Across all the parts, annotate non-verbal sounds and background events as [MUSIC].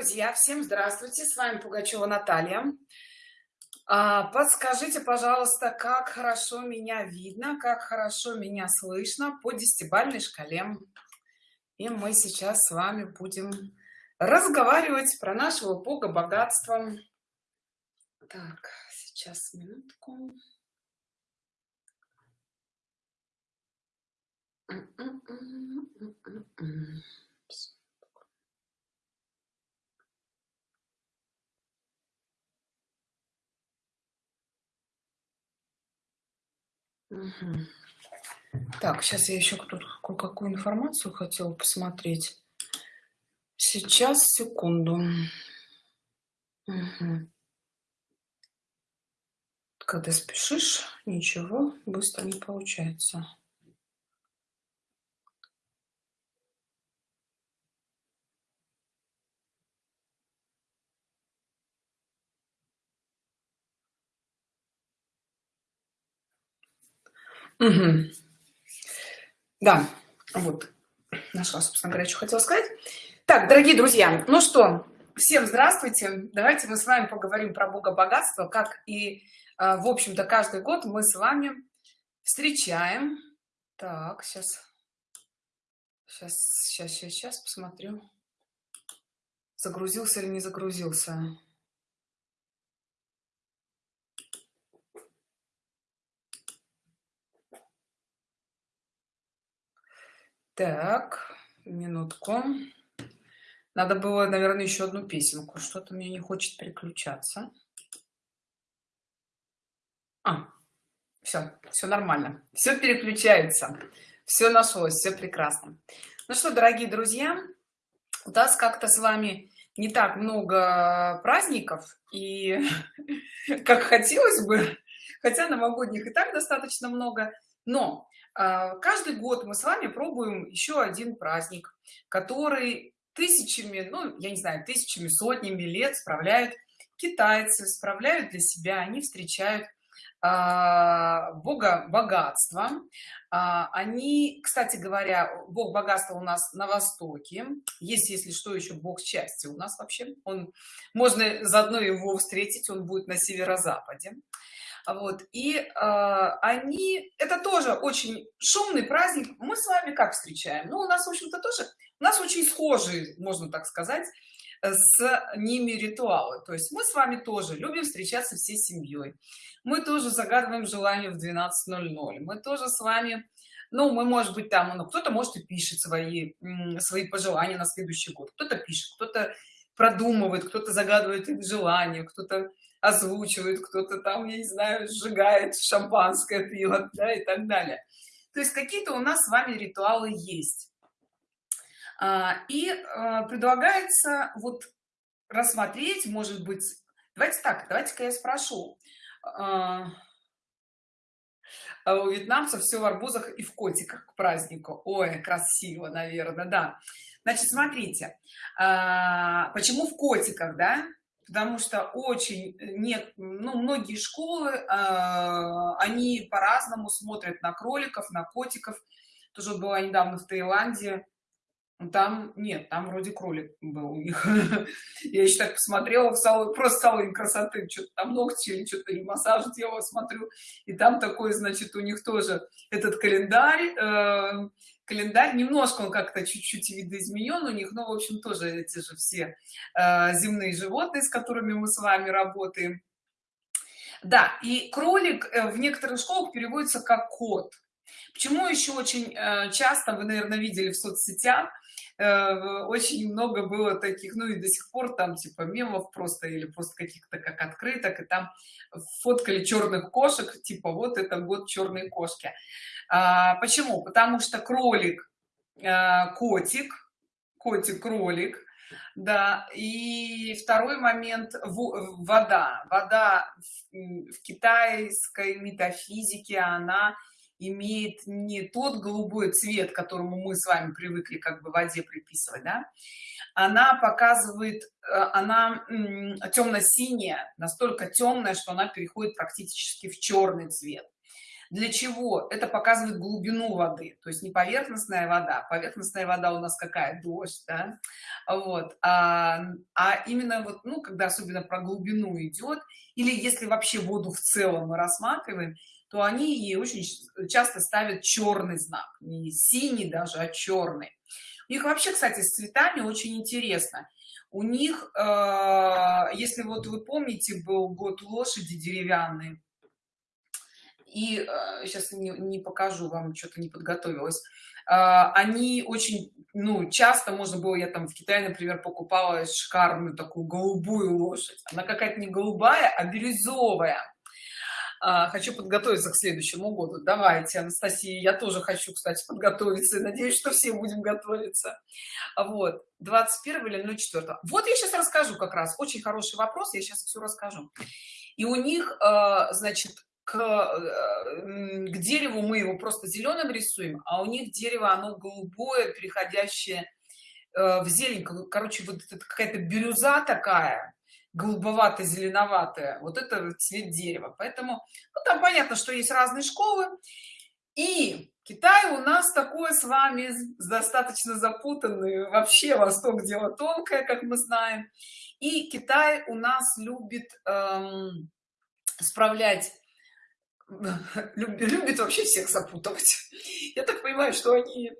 друзья всем здравствуйте с вами пугачева наталья. А, подскажите пожалуйста как хорошо меня видно как хорошо меня слышно по десятибальной шкале. И мы сейчас с вами будем разговаривать про нашего бога богатства. Так сейчас минутку Так, сейчас я еще тут кое-какую информацию хотела посмотреть. Сейчас, секунду. Когда спешишь, ничего быстро не получается. Угу. Да, вот, нашла, собственно говоря, что хотела сказать. Так, дорогие друзья, ну что, всем здравствуйте. Давайте мы с вами поговорим про Бога богатства, как и, а, в общем-то, каждый год мы с вами встречаем. Так, сейчас, сейчас, сейчас, сейчас, сейчас посмотрю, загрузился или не загрузился. Так, минутку. Надо было, наверное, еще одну песенку. Что-то мне не хочет переключаться. А, все, все нормально. Все переключается. Все нашлось, все прекрасно. Ну что, дорогие друзья, у нас как-то с вами не так много праздников, и [LAUGHS] как хотелось бы, хотя новогодних и так достаточно много, но каждый год мы с вами пробуем еще один праздник который тысячами ну я не знаю тысячами сотнями лет справляют китайцы справляют для себя они встречают а, бога богатства. А, они кстати говоря бог богатства у нас на востоке. Есть если что еще бог счастья у нас вообще. Он можно заодно его встретить он будет на северо-западе вот и э, они это тоже очень шумный праздник. Мы с вами как встречаем? Ну у нас в общем-то тоже у нас очень схожие можно так сказать с ними ритуалы. То есть мы с вами тоже любим встречаться всей семьей. Мы тоже загадываем желание в 12.00 мы тоже с вами ну мы может быть там ну кто-то может и пишет свои свои пожелания на следующий год. Кто-то пишет кто-то продумывает кто-то загадывает их желание кто-то озвучивает кто-то там я не знаю сжигает шампанское пиво да, и так далее. То есть какие-то у нас с вами ритуалы есть. А, и а, предлагается вот рассмотреть может быть давайте так давайте-ка я спрошу. А, у вьетнамцев все в арбузах и в котиках к празднику. Ой красиво наверное да. Значит смотрите почему в котиках да потому что очень э, нет ну многие школы э, они по-разному смотрят на кроликов на котиков. Тоже была недавно в таиланде там нет там вроде кролик был у них. [LAUGHS] Я еще так посмотрела в салон просто салон красоты что-то там ногти или что-то или массаж делала смотрю. И там такой значит у них тоже этот календарь э, календарь. Немножко он как-то чуть-чуть видоизменен у них но в общем тоже эти же все э, земные животные с которыми мы с вами работаем. Да и кролик э, в некоторых школах переводится как кот почему еще очень э, часто вы наверное видели в соцсетях очень много было таких ну и до сих пор там типа мемов просто или просто каких-то как открыток и там фоткали черных кошек типа вот это год черной кошки. А, почему? Потому что кролик а, котик котик кролик да и второй момент вода. Вода в китайской метафизике она имеет не тот голубой цвет которому мы с вами привыкли как бы воде приписывать да? она показывает э, она темно-синяя настолько темная что она переходит практически в черный цвет для чего это показывает глубину воды то есть не поверхностная вода поверхностная вода у нас какая дождь да? вот а, а именно вот ну когда особенно про глубину идет или если вообще воду в целом мы рассматриваем то они ей очень часто ставят черный знак. Не синий даже а черный у них вообще кстати с цветами очень интересно. У них э, если вот вы помните был год лошади деревянные и э, сейчас не, не покажу вам что-то не подготовилась э, они очень ну часто можно было я там в китае например покупала шикарную такую голубую лошадь. Она какая-то не голубая а бирюзовая хочу подготовиться к следующему году. Давайте анастасия я тоже хочу кстати подготовиться. Надеюсь что все будем готовиться. Вот 21 или 04 вот я сейчас расскажу как раз. Очень хороший вопрос я сейчас все расскажу. И у них а, значит к, э, к дереву мы его просто зеленым рисуем а у них дерево оно голубое переходящее э, в зелень. Короче вот какая-то бирюза такая голубовато-зеленоватое вот это цвет дерева. Поэтому ну, там понятно что есть разные школы. И китай у нас такое с вами достаточно запутанный вообще восток дело тонкое как мы знаем. И китай у нас любит эм, справлять [LAUGHS] любит вообще всех запутывать я так понимаю что они э,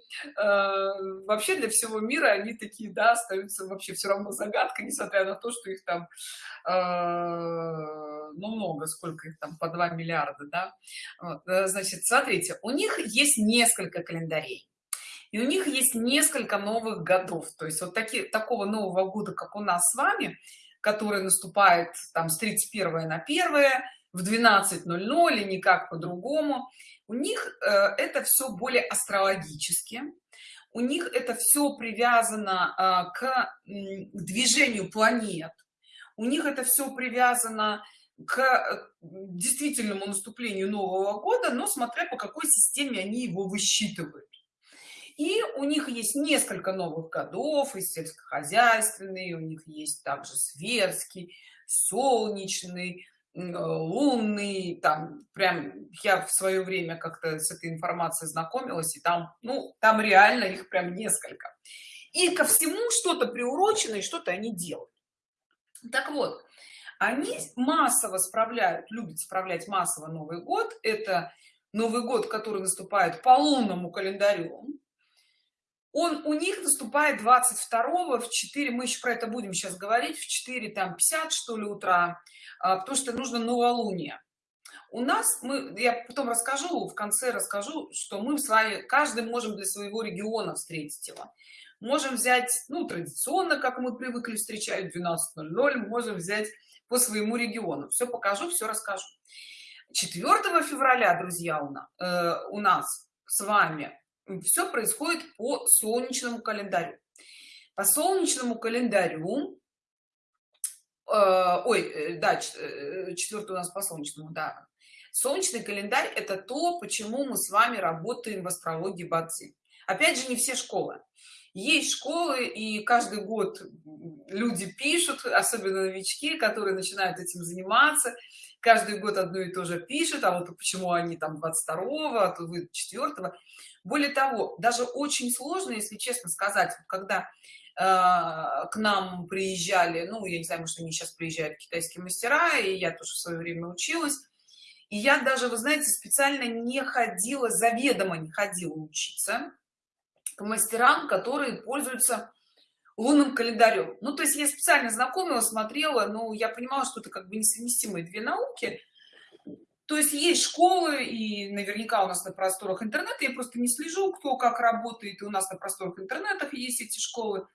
вообще для всего мира они такие да остаются вообще все равно загадкой несмотря на то что их там э, ну много сколько их там по 2 миллиарда да. Вот, э, значит смотрите у них есть несколько календарей и у них есть несколько новых годов. То есть вот такие такого нового года как у нас с вами который наступает там с 31 на 1 в 12.00 или никак по-другому. У них э, это все более астрологически. У них это все привязано э, к движению планет. У них это все привязано к э, действительному наступлению нового года но смотря по какой системе они его высчитывают. И у них есть несколько новых годов и сельскохозяйственный у них есть также светский солнечный лунный там прям я в свое время как-то с этой информацией знакомилась и там ну там реально их прям несколько. И ко всему что-то приурочено и что-то они делают. Так вот они массово справляют любят справлять массово новый год. Это новый год который наступает по лунному календарю. Он у них наступает 22 в 4 мы еще про это будем сейчас говорить в 4 там 50 что ли утра потому что нужно новолуние. У нас мы я потом расскажу в конце расскажу что мы с вами каждый можем для своего региона встретить его. Можем взять ну традиционно как мы привыкли встречать 12.00 можем взять по своему региону. Все покажу все расскажу. 4 февраля друзья у нас, э, у нас с вами все происходит по солнечному календарю. По солнечному календарю ой э, да э, четвертый у нас по солнечному да. Солнечный календарь это то почему мы с вами работаем в астрологии бадзи опять же не все школы. Есть школы и каждый год люди пишут особенно новички которые начинают этим заниматься. Каждый год одно и то же пишут а вот почему они там 22 а то вы 4 более того даже очень сложно если честно сказать когда э, к нам приезжали ну я не знаю может они сейчас приезжают китайские мастера и я тоже в свое время училась. И я даже вы знаете специально не ходила заведомо не ходила учиться к мастерам которые пользуются лунным календарем. Ну то есть я специально знакомила смотрела но я понимала что это как бы несовместимые две науки. То есть есть школы и наверняка у нас на просторах интернета я просто не слежу кто как работает и у нас на просторах интернетах есть эти школы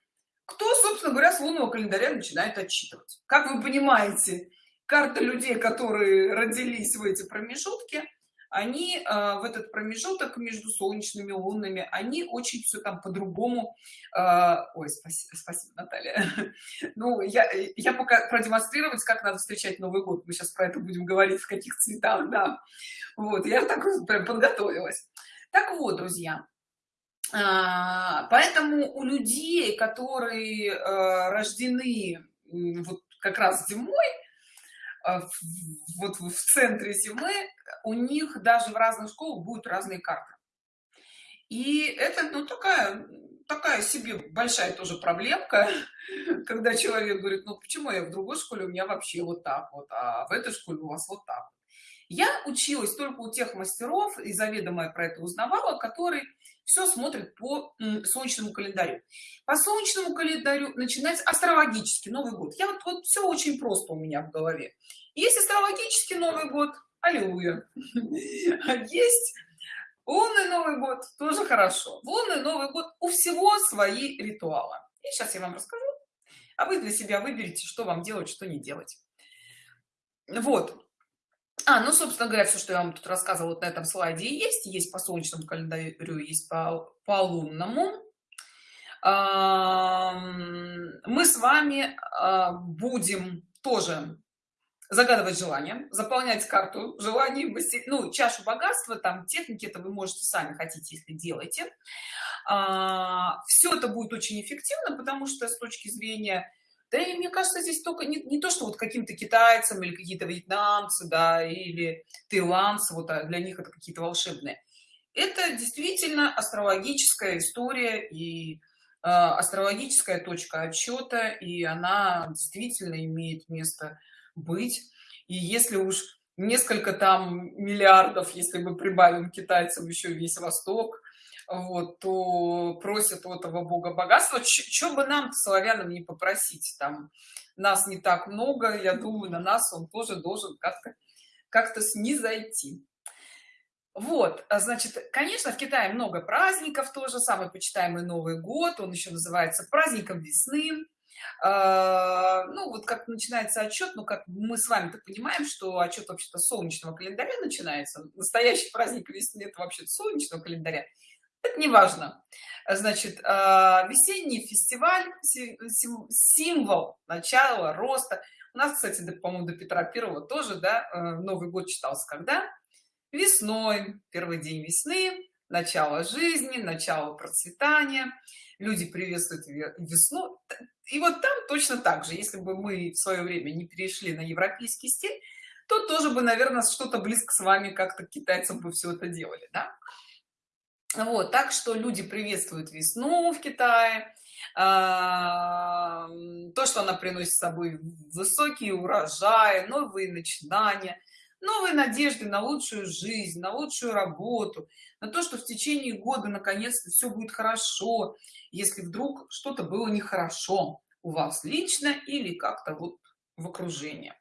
кто собственно говоря с лунного календаря начинает отчитывать? Как вы понимаете карта людей которые родились в эти промежутки они э, в этот промежуток между солнечными лунными они очень все там по-другому э, ой спасибо, спасибо наталья. [LAUGHS] Ну я я пока продемонстрировать как надо встречать новый год. Мы сейчас про это будем говорить в каких цветах да. Вот я так прям подготовилась. Так вот друзья поэтому у людей которые э, рождены вот как раз зимой вот в центре зимы у них даже в разных школах будут разные карты. И это ну такая такая себе большая тоже проблемка [LAUGHS] когда человек говорит ну почему я в другой школе у меня вообще вот так вот а в этой школе у вас вот так я училась только у тех мастеров и заведомо я про это узнавала которые все смотрят по солнечному календарю. По солнечному календарю начинается астрологический новый год. Я вот, вот все очень просто у меня в голове. Есть астрологический новый год аллилуйя. [LAUGHS] Есть лунный новый год тоже хорошо. Лунный новый год у всего свои ритуалы. И сейчас я вам расскажу а вы для себя выберите что вам делать что не делать. Вот а, ну, собственно говоря, все, что я вам тут рассказывала вот на этом слайде, есть. Есть по солнечному календарю, есть по, по лунному. Мы с вами а, будем тоже загадывать желание, заполнять карту желаний, ну, чашу богатства, там техники это вы можете сами хотите, если делаете. А, Все это будет очень эффективно, потому что с точки зрения да и мне кажется здесь только не, не то что вот каким-то китайцам или какие-то вьетнамцы да или таиландцы вот а для них это какие-то волшебные. Это действительно астрологическая история и э, астрологическая точка отсчета и она действительно имеет место быть. И если уж несколько там миллиардов если мы прибавим китайцам еще весь восток вот то просят у этого бога богатства. Что бы нам славянам не попросить там нас не так много я думаю на нас он тоже должен как-то как-то снизойти. Вот а значит конечно в китае много праздников тоже самый почитаемый новый год он еще называется праздником весны а, ну вот как начинается отчет ну как мы с вами то понимаем что отчет вообще-то солнечного календаря начинается. Настоящий праздник весны это вообще солнечного календаря [LAUGHS] это не важно значит а, весенний фестиваль символ начала роста. У нас кстати по-моему до петра первого тоже да э, новый год читался когда? Весной первый день весны начало жизни начало процветания. Люди приветствуют весну. И вот там точно так же. Если бы мы в свое время не перешли на европейский стиль то тоже бы наверное что-то близко с вами как-то китайцам бы все это делали да? Вот так что люди приветствуют весну в китае. А, то что она приносит с собой высокие урожаи новые начинания новые надежды на лучшую жизнь на лучшую работу на то что в течение года наконец-то все будет хорошо если вдруг что-то было нехорошо у вас лично или как-то вот в окружении.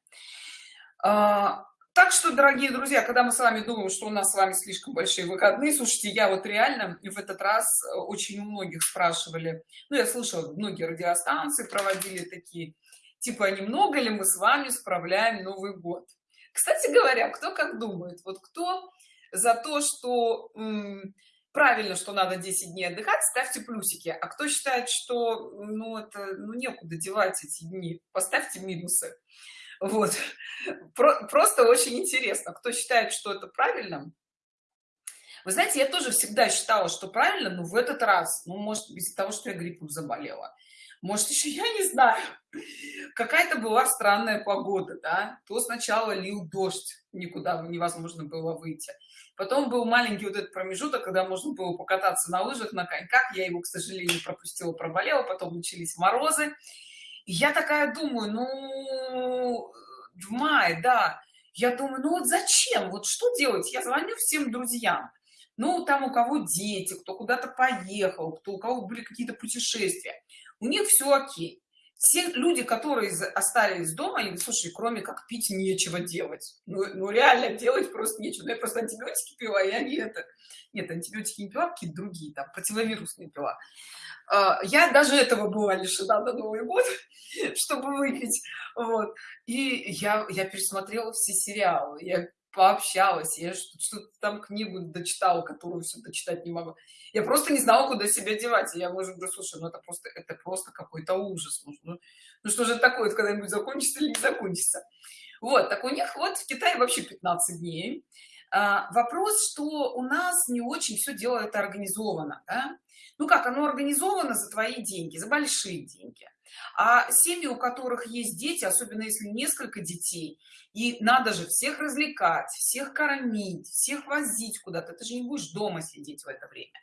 А, так что дорогие друзья когда мы с вами думаем что у нас с вами слишком большие выходные слушайте я вот реально в этот раз э, очень у многих спрашивали ну я слышала многие радиостанции проводили такие типа немного ли мы с вами справляем новый год? Кстати говоря кто как думает вот кто за то что правильно что надо 10 дней отдыхать ставьте плюсики а кто считает что ну это ну некуда девать эти дни поставьте минусы вот. Про просто очень интересно кто считает что это правильно вы знаете я тоже всегда считала что правильно но в этот раз ну может из-за того что я гриппом заболела. Может еще я не знаю. Какая-то была странная погода да. То сначала лил дождь никуда невозможно было выйти. Потом был маленький вот этот промежуток когда можно было покататься на лыжах на коньках. Я его к сожалению пропустила проболела. Потом начались морозы я такая думаю ну в мае да. Я думаю ну вот зачем? Вот что делать? Я звоню всем друзьям. Ну там у кого дети кто куда-то поехал кто у кого были какие-то путешествия. У них все окей. Все люди которые остались дома они слушай кроме как пить нечего делать. Ну, ну реально делать просто нечего. Ну, я просто антибиотики пила я не это. Нет антибиотики не пила какие-то другие там противовирусные пила. а, я даже этого была лишена на новый год [LAUGHS] чтобы выпить вот. И я я пересмотрела все сериалы я пообщалась я что-то там книгу дочитала которую все дочитать не могу я просто не знала куда себя девать. Я может говорю слушай ну это просто это просто какой-то ужас ну, ну, что же такое когда-нибудь закончится или не закончится? Вот так у них вот в китае вообще 15 дней. а, вопрос что у нас не очень все дело это организовано да? ну как оно организовано за твои деньги за большие деньги а семьи у которых есть дети особенно если несколько детей и надо же всех развлекать всех кормить всех возить куда-то ты же не будешь дома сидеть в это время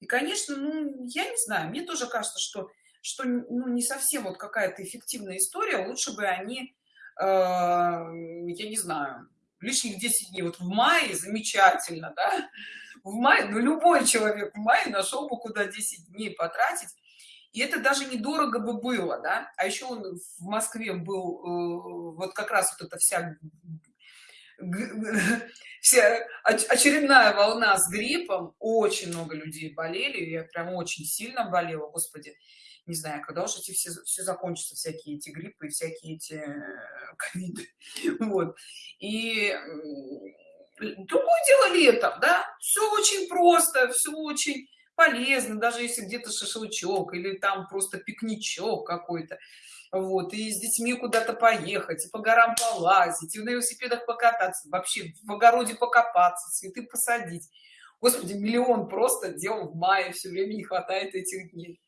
и конечно ну я не знаю мне тоже кажется что что ну, не совсем вот какая-то эффективная история лучше бы они э, я не знаю лишних 10 дней. Вот в мае замечательно да? В мае ну любой человек в мае нашел бы куда 10 дней потратить. И это даже недорого бы было да? А еще он в москве был э, вот как раз вот эта вся вся очередная волна с гриппом. Очень много людей болели я прям очень сильно болела господи не знаю когда уж эти все все закончатся всякие эти гриппы всякие эти э, [LAUGHS] ковиды. Вот. И другое дело летом да? Все очень просто все очень полезно даже если где-то шашлычок или там просто пикничок какой-то. Вот. И с детьми куда-то поехать и по горам полазить и на велосипедах покататься вообще в огороде покопаться цветы посадить. Господи миллион просто дел в мае все время не хватает этих дней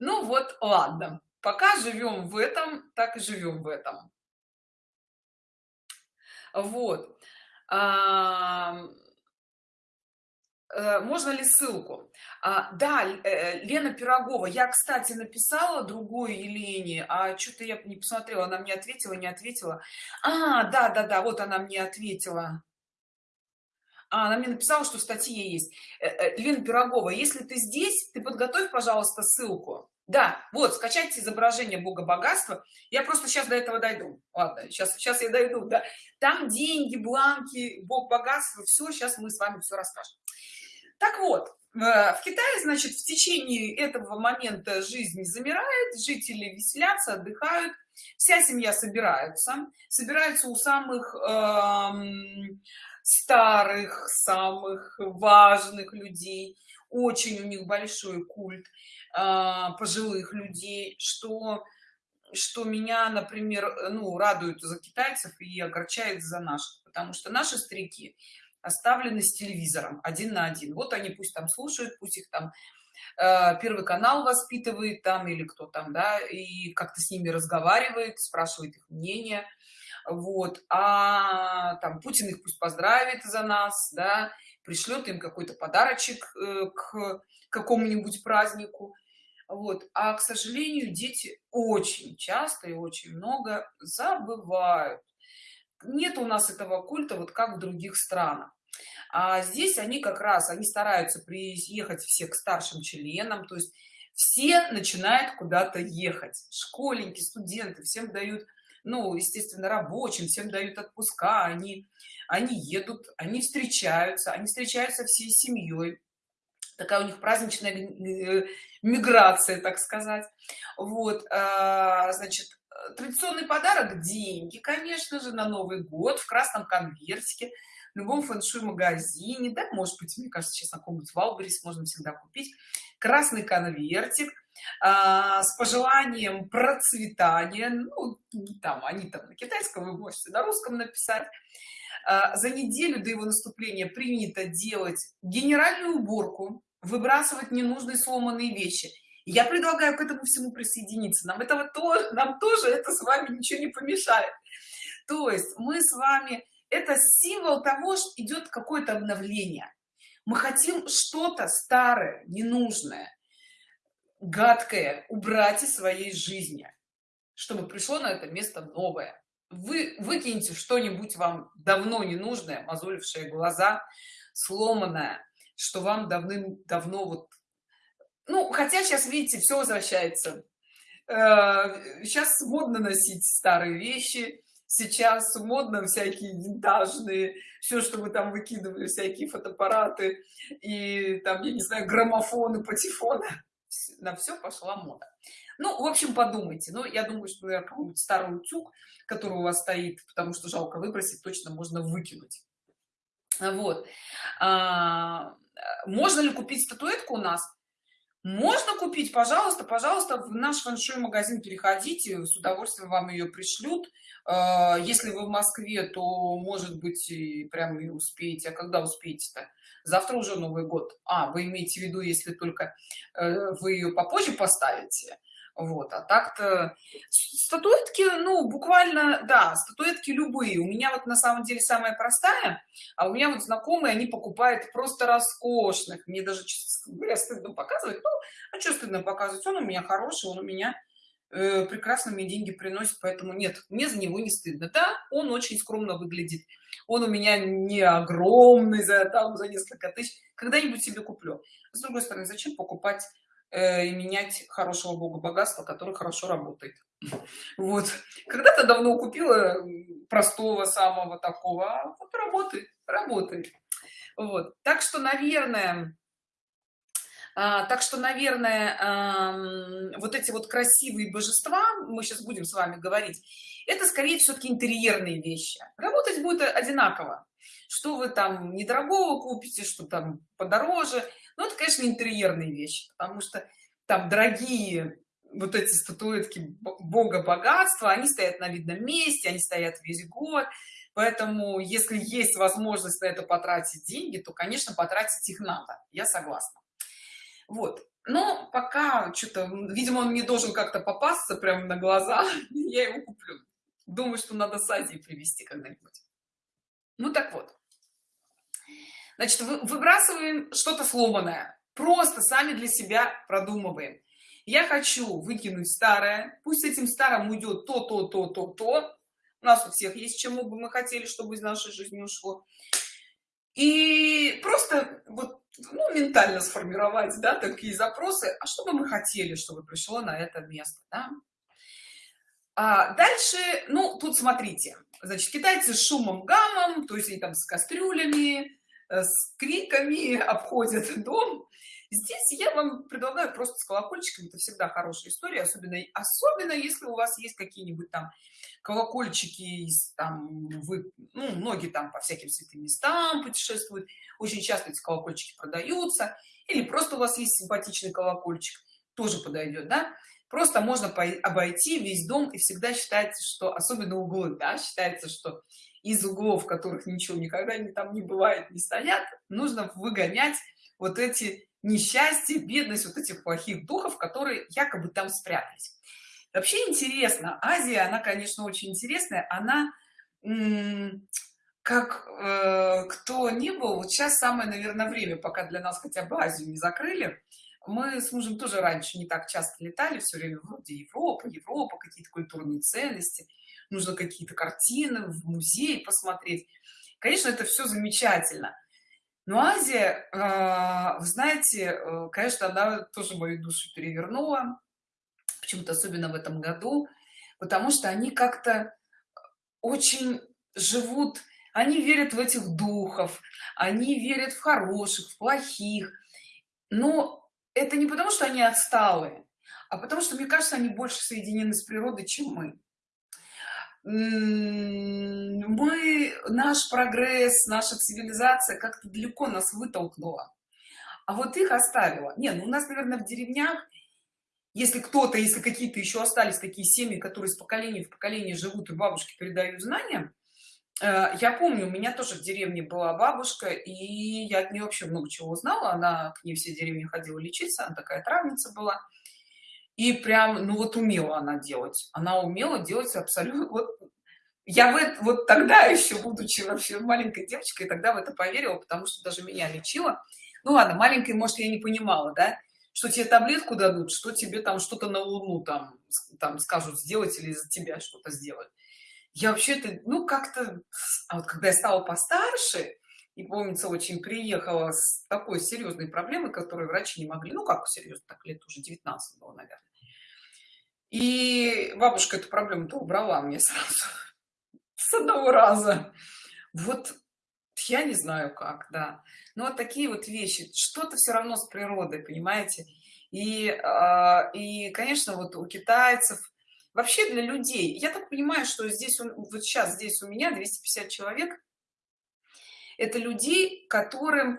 ну вот ладно. Пока живем в этом так и живем в этом. Вот. Э, можно ли ссылку? А, да э, лена пирогова. Я кстати написала другой елене а что-то я не посмотрела. Она мне ответила не ответила. А да да да вот она мне ответила она мне написала что в есть. Э, лена пирогова если ты здесь ты подготовь пожалуйста ссылку да вот скачайте изображение бога богатства я просто сейчас до этого дойду. Ладно сейчас сейчас я дойду да. Там деньги бланки бог богатства все сейчас мы с вами все расскажем. Так вот э, в китае значит в течение этого момента жизнь замирает жители веселятся отдыхают вся семья собирается. Собирается у самых эм, старых самых важных людей. Очень у них большой культ э, пожилых людей что что меня например ну радует за китайцев и огорчает за наших. Потому что наши старики оставлены с телевизором один на один. Вот они пусть там слушают пусть их там э, первый канал воспитывает там или кто там да и как-то с ними разговаривает спрашивает их мнение вот а там путин их пусть поздравит за нас да пришлет им какой-то подарочек э, к какому-нибудь празднику. Вот а к сожалению дети очень часто и очень много забывают. Нет у нас этого культа вот как в других странах. А здесь они как раз они стараются приехать все к старшим членам то есть все начинают куда-то ехать. Школьники студенты всем дают ну естественно рабочим всем дают отпуска они они едут они встречаются они встречаются всей семьей. Такая у них праздничная э, миграция так сказать. Вот а, значит традиционный подарок деньги конечно же на новый год в красном конвертике в любом фэншуй магазине да может быть мне кажется сейчас на каком-нибудь валберис можно всегда купить. Красный конвертик с пожеланием процветания ну, там они там на китайском вы можете на русском написать. А, за неделю до его наступления принято делать генеральную уборку выбрасывать ненужные сломанные вещи. Я предлагаю к этому всему присоединиться. Нам этого тоже нам тоже это с вами ничего не помешает. То есть мы с вами это символ того что идет какое-то обновление. Мы хотим что-то старое ненужное гадкое убрать из своей жизни чтобы пришло на это место новое. Вы выкиньте что-нибудь вам давно ненужное мозолившие глаза сломанное что вам давным-давно вот ну хотя сейчас видите все возвращается. Сейчас э, модно носить старые вещи сейчас модно всякие винтажные все что вы там выкидывали всякие фотоаппараты и там я не знаю граммофоны патефоны на все пошла мода. Ну в общем подумайте. Ну я думаю что я какой-нибудь старый утюг который у вас стоит потому что жалко выбросить точно можно выкинуть. Вот. А, можно ли купить статуэтку у нас можно купить пожалуйста пожалуйста в наш фэншуй магазин переходите с удовольствием вам ее пришлют. А, если вы в москве то может быть и прям и успеете. А когда успеете то завтра уже новый год. А вы имеете в виду если только э, вы ее попозже поставите вот а так-то статуэтки ну буквально да статуэтки любые. У меня вот на самом деле самая простая а у меня вот знакомые они покупают просто роскошных. Мне даже честно стыдно показывать ну а что стыдно показывать? Он у меня хороший он у меня э, прекрасно мне деньги приносит поэтому нет мне за него не стыдно. Да он очень скромно выглядит. Он у меня не огромный за там за несколько тысяч. Когда-нибудь себе куплю. С другой стороны зачем покупать и менять хорошего бога богатства который хорошо работает. [LAUGHS] Вот. Когда-то давно купила простого самого такого а вот работает работает. Вот. Так что наверное а, так что наверное а, вот эти вот красивые божества мы сейчас будем с вами говорить это скорее все-таки интерьерные вещи. Работать будет одинаково. Что вы там недорогого купите что там подороже ну это конечно интерьерные вещи потому что там дорогие вот эти статуэтки бога богатства они стоят на видном месте они стоят весь год. Поэтому если есть возможность на это потратить деньги то конечно потратить их надо. Я согласна. Вот. Но пока что-то видимо он не должен как-то попасться прямо на глаза [LAUGHS] я его куплю. Думаю что надо с азии привезти когда-нибудь. Ну так вот значит выбрасываем что-то сломанное. Просто сами для себя продумываем. Я хочу выкинуть старое. Пусть этим старым уйдет то то то то то. У нас у всех есть чему бы мы хотели чтобы из нашей жизни ушло. И просто вот ну, ментально сформировать да такие запросы. А что бы мы хотели чтобы пришло на это место да? а дальше ну тут смотрите. Значит китайцы с шумом гамом то есть они там с кастрюлями с криками [LAUGHS] обходят дом. Здесь я вам предлагаю просто с колокольчиками. Это всегда хорошая история особенно особенно если у вас есть какие-нибудь там колокольчики там вы ну, многие там по всяким святым местам путешествуют. Очень часто эти колокольчики продаются. Или просто у вас есть симпатичный колокольчик тоже подойдет да? Просто можно обойти весь дом и всегда считается что особенно углы да, считается что из углов которых ничего никогда не там не бывает не стоят нужно выгонять вот эти несчастья бедность вот этих плохих духов которые якобы там спрятались. Вообще интересно азия она конечно очень интересная она как э, кто не был вот сейчас самое наверное время пока для нас хотя бы азию не закрыли. Мы с мужем тоже раньше не так часто летали все время вроде европа европа какие-то культурные ценности нужно какие-то картины в музей посмотреть. Конечно это все замечательно. Но азия э, вы знаете э, конечно она тоже мою душу перевернула почему-то особенно в этом году потому что они как-то очень живут они верят в этих духов они верят в хороших в плохих. Но это не потому что они отсталые а потому что мне кажется они больше соединены с природой чем мы мы наш прогресс наша цивилизация как-то далеко нас вытолкнула а вот их оставила. Не ну у нас наверное в деревнях если кто-то если какие-то еще остались такие семьи которые с поколения в поколение живут и бабушки передают знания э, я помню у меня тоже в деревне была бабушка и я от нее вообще много чего узнала. Она к ней все деревни ходила лечиться она такая травница была и прям ну вот умела она делать. Она умела делать абсолютно вот я в вот тогда еще будучи вообще маленькой девочкой тогда в это поверила потому что даже меня лечила. Ну ладно маленькой может я не понимала да что тебе таблетку дадут что тебе там что-то на луну там там скажут сделать или за тебя что-то сделать я вообще-то ну как-то а вот когда я стала постарше и помнится очень приехала с такой серьезной проблемой которую врачи не могли ну как серьезно так лет уже 19 было наверное и бабушка эту проблему-то убрала мне сразу [LAUGHS] с одного раза. Вот я не знаю как, да. Но вот такие вот вещи, что-то все равно с природой, понимаете? И, э, и, конечно, вот у китайцев, вообще для людей, я так понимаю, что здесь, вот сейчас здесь у меня 250 человек, это людей, которым э,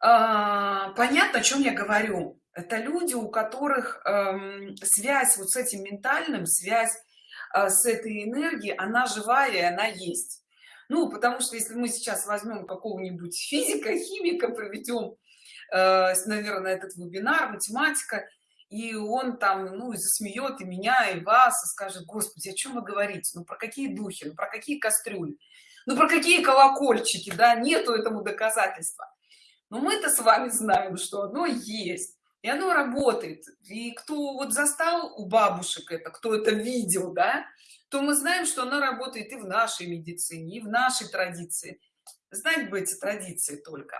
понятно, о чем я говорю это люди у которых эм, связь вот с этим ментальным связь э, с этой энергией она живая и она есть. Ну потому что если мы сейчас возьмем какого-нибудь физика [LAUGHS] химика проведем э, наверное этот вебинар математика и он там ну засмеет и меня и вас и скажет господи о чем вы говорите? Ну про какие духи? Ну про какие кастрюли? Ну про какие колокольчики? Да нету этому доказательства но мы-то с вами знаем что оно есть и оно работает. И кто вот застал у бабушек это кто это видел да то мы знаем что она работает и в нашей медицине и в нашей традиции. Знать бы эти традиции только.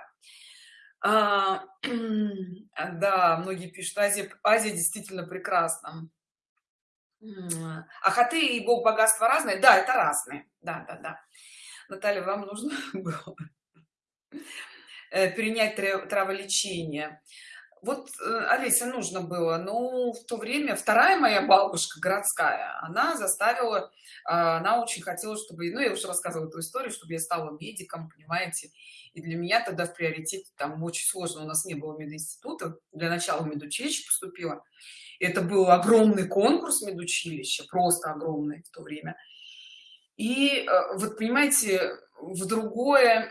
А, [CLEARS THROAT] да многие пишут азия азия действительно прекрасна а хаты и бог богатства разные? Да это разные. Да да да. Наталья вам нужно [LAUGHS] было э, перенять траволечение вот э, Олеся нужно было но в то время вторая моя бабушка городская она заставила а, она очень хотела чтобы ну я уже рассказывала эту историю чтобы я стала медиком понимаете. И для меня тогда в приоритете там очень сложно у нас не было мединститута для начала медучилище поступила. Это был огромный конкурс медучилища просто огромный в то время. И э, вот понимаете в другое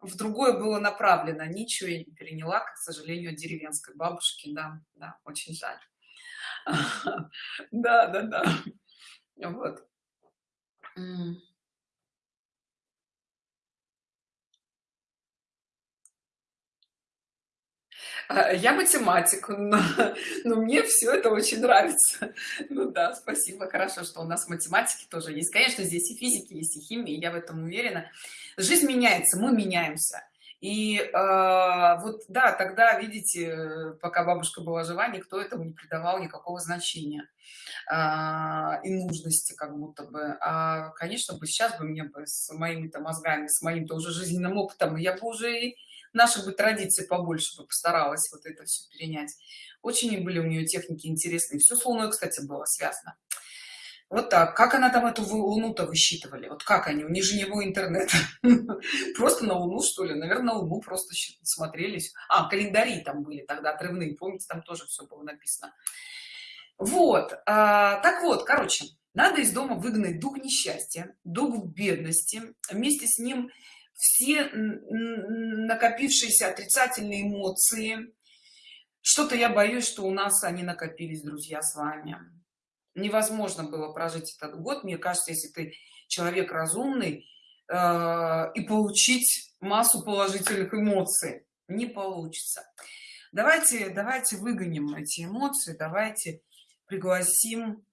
в другое было направлено. Ничего я не переняла к сожалению деревенской бабушки. Да да очень жаль. [LAUGHS] Да да да. Вот я математик но, [LAUGHS] но мне все это очень нравится. Ну да спасибо хорошо что у нас математики тоже есть. Конечно здесь и физики есть и химии я в этом уверена. Жизнь меняется мы меняемся. И э, вот да тогда видите пока бабушка была жива никто этому не придавал никакого значения э, и нужности как будто бы. А конечно бы сейчас бы мне бы с моими то мозгами с моим то уже жизненным опытом я бы уже и наши бы традиции побольше бы постаралась вот это все перенять очень были у нее техники интересные все с луной кстати было связано вот так. Как она там эту луну-то высчитывали? Вот как они? У них же не интернета. [LAUGHS] Просто на луну, что ли? Наверное, на луну просто смотрелись. А, календари там были тогда отрывные. Помните, там тоже все было написано. Вот. А, так вот, короче, надо из дома выгнать дух несчастья, дух бедности. Вместе с ним все накопившиеся отрицательные эмоции. Что-то я боюсь, что у нас они накопились, друзья, с вами. Невозможно было прожить этот год. Мне кажется если ты человек разумный э, и получить массу положительных эмоций не получится. Давайте давайте выгоним эти эмоции давайте пригласим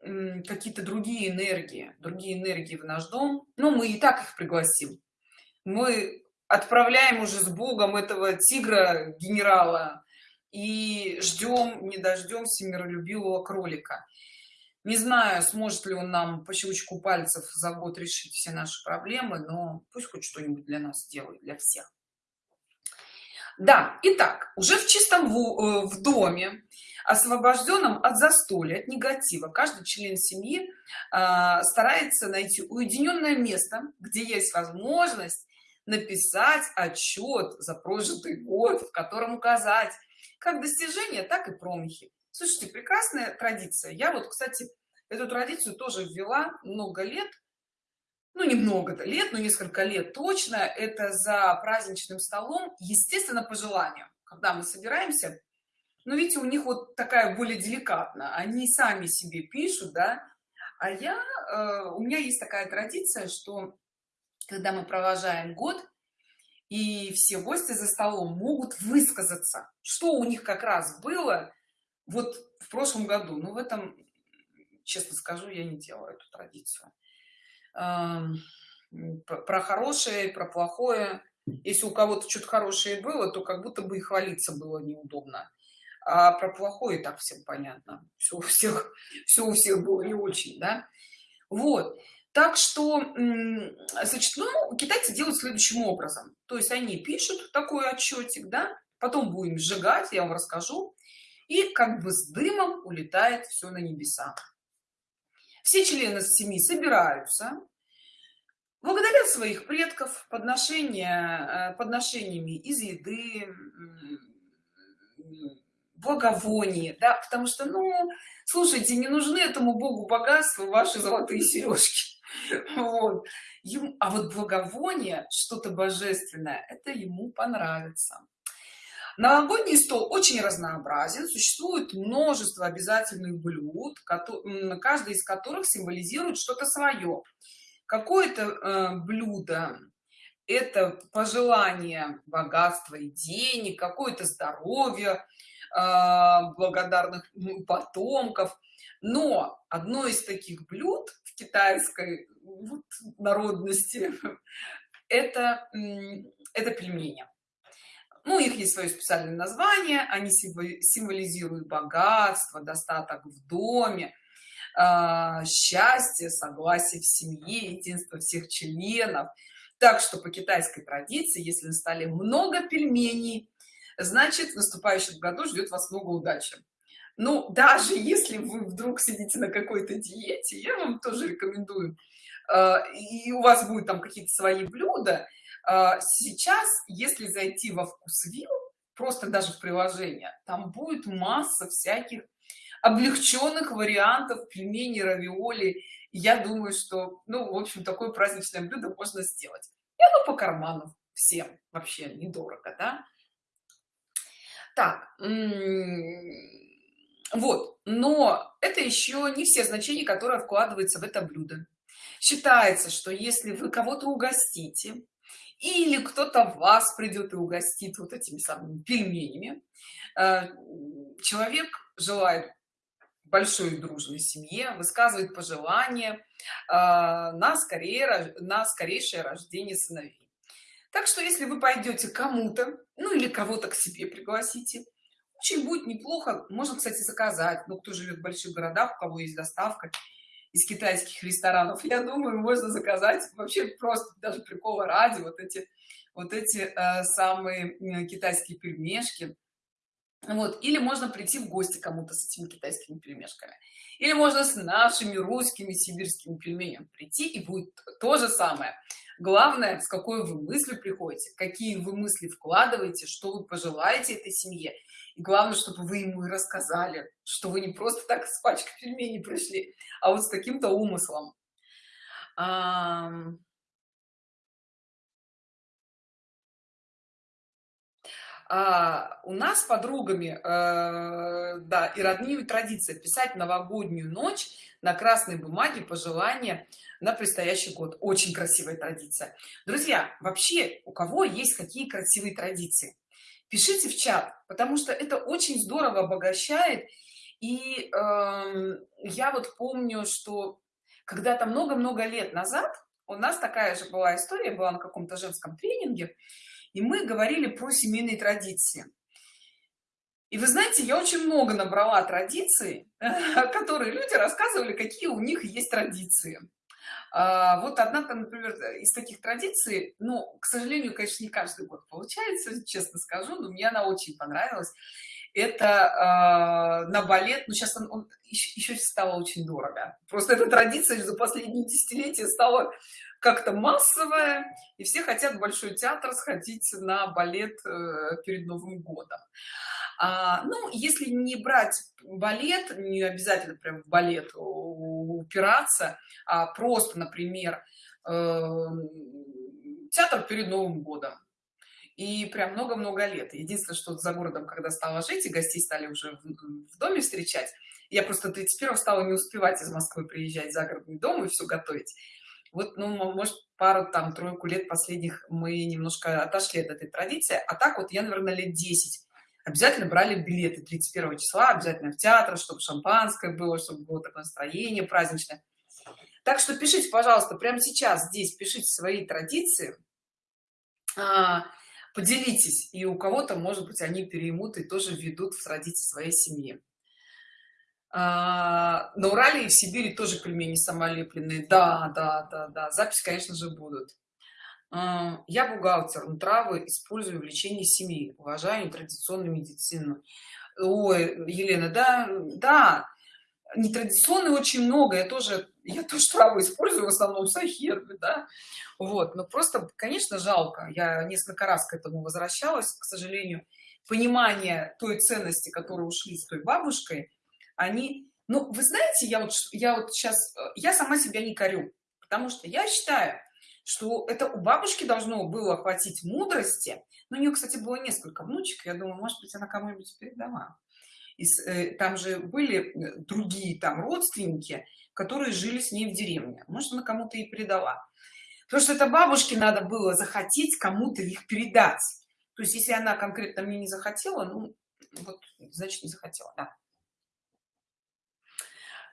какие-то другие энергии другие энергии в наш дом. Ну мы и так их пригласим мы отправляем уже с богом этого тигра генерала и ждем не дождемся миролюбивого кролика. Не знаю сможет ли он нам по щелчку пальцев за год решить все наши проблемы но пусть хоть что-нибудь для нас делает для всех. Да итак уже в чистом в, э, в доме освобожденном от застолья от негатива каждый член семьи э, старается найти уединенное место где есть возможность написать отчет за прожитый год в котором указать как достижения так и промахи. Слушайте прекрасная традиция. Я вот кстати эту традицию тоже ввела много лет. Ну немного лет но несколько лет точно. Это за праздничным столом естественно по желанию когда мы собираемся. Но видите у них вот такая более деликатно они сами себе пишут да. А я э, у меня есть такая традиция что когда мы провожаем год и все гости за столом могут высказаться что у них как раз было вот в прошлом году. Но в этом честно скажу я не делаю эту традицию. Про хорошее про плохое. Если у кого-то что-то хорошее было то как будто бы и хвалиться было неудобно. А про плохое так всем понятно. Все у всех все у всех было не очень да? Вот так что значит ну китайцы делают следующим образом. То есть они пишут такой отчетик да потом будем сжигать я вам расскажу и как бы с дымом улетает все на небеса. Все члены семьи собираются благодарят своих предков подношения э, подношениями из еды благовоний да потому что ну слушайте не нужны этому богу богатства ваши золотые сережки [LAUGHS] вот. А вот благовоние что-то божественное это ему понравится. Новогодний стол очень разнообразен существует множество обязательных блюд каждый из которых символизирует что-то свое какое-то э, блюдо это пожелание богатства и денег какое-то здоровье э, благодарных потомков. Но одно из таких блюд китайской вот, народности. Это это пельмени. Ну их есть свое специальное название они символизируют богатство достаток в доме э, счастье согласие в семье единство всех членов. Так что по китайской традиции если на столе много пельменей значит в наступающем году ждет вас много удачи ну даже если вы вдруг сидите на какой-то диете я вам тоже рекомендую э, и у вас будет там какие-то свои блюда э, сейчас если зайти во вкусвилл просто даже в приложение там будет масса всяких облегченных вариантов пельменей равиоли. Я думаю что ну в общем такое праздничное блюдо можно сделать. И оно по карману всем вообще недорого да? Так вот но это еще не все значения которые вкладываются в это блюдо. Считается что если вы кого-то угостите или кто-то вас придет и угостит вот этими самыми пельменями э, человек желает большой дружной семье высказывает пожелания э, на скорее на скорейшее рождение сыновей. Так что если вы пойдете кому-то ну или кого-то к себе пригласите очень будет неплохо. Можно кстати заказать. Ну кто живет в больших городах у кого есть доставка из китайских ресторанов я думаю можно заказать. Вообще просто даже прикола ради вот эти вот эти э, самые э, китайские пельмешки. Вот. Или можно прийти в гости кому-то с этими китайскими пельмешками или можно с нашими русскими сибирскими пельменями прийти и будет то же самое. Главное с какой вы мыслью приходите какие вы мысли вкладываете что вы пожелаете этой семье. И главное чтобы вы ему и рассказали что вы не просто так с пачкой пельменей пришли а вот с каким-то умыслом а, у нас с подругами э, да и родными традиция писать новогоднюю ночь на красной бумаге пожелания на предстоящий год. Очень красивая традиция. Друзья вообще у кого есть какие красивые традиции? Пишите в чат потому что это очень здорово обогащает. И э, я вот помню что когда-то много-много лет назад у нас такая же была история была на каком-то женском тренинге и мы говорили про семейные традиции. И вы знаете я очень много набрала традиций [LAUGHS] которые люди рассказывали какие у них есть традиции. А, вот одна например из таких традиций ну к сожалению конечно не каждый год получается честно скажу но мне она очень понравилась. Это э, на балет ну, сейчас он, он еще, еще стало очень дорого. Просто эта традиция за последние десятилетия стала как-то массовая и все хотят в большой театр сходить на балет э, перед новым годом. А, ну если не брать балет не обязательно прям в балет упираться а просто например э, театр перед новым годом. И прям много-много лет. Единственное что за городом когда стала жить и гостей стали уже в, в доме встречать я просто 31 стала не успевать из москвы приезжать в загородный дом и все готовить вот ну может пару там тройку лет последних мы немножко отошли от этой традиции. А так вот я наверное лет 10 обязательно брали билеты 31 числа обязательно в театр чтобы шампанское было чтобы было такое настроение праздничное. Так что пишите пожалуйста прямо сейчас здесь пишите свои традиции а, поделитесь и у кого-то может быть они переймут и тоже ведут в традиции своей семьи а, на урале и в сибири тоже пельмени самолепленные. Да да да да. Запись конечно же будут. А, я бухгалтер но травы использую в лечении семьи. Уважаю традиционную медицину. Ой елена да да. Нетрадиционной очень много. Я тоже я тоже травы использую в основном сахербы да. Вот но просто конечно жалко. Я несколько раз к этому возвращалась. К сожалению понимание той ценности которые ушли с той бабушкой они ну вы знаете я вот я вот сейчас я сама себя не корю потому что я считаю что это у бабушки должно было хватить мудрости. Но у нее кстати было несколько внучек я думаю может быть она кому-нибудь передала. И э, там же были э, другие там родственники которые жили с ней в деревне. Может она кому-то и передала. Потому что это бабушке надо было захотеть кому-то их передать. То есть если она конкретно мне не захотела ну вот значит не захотела да.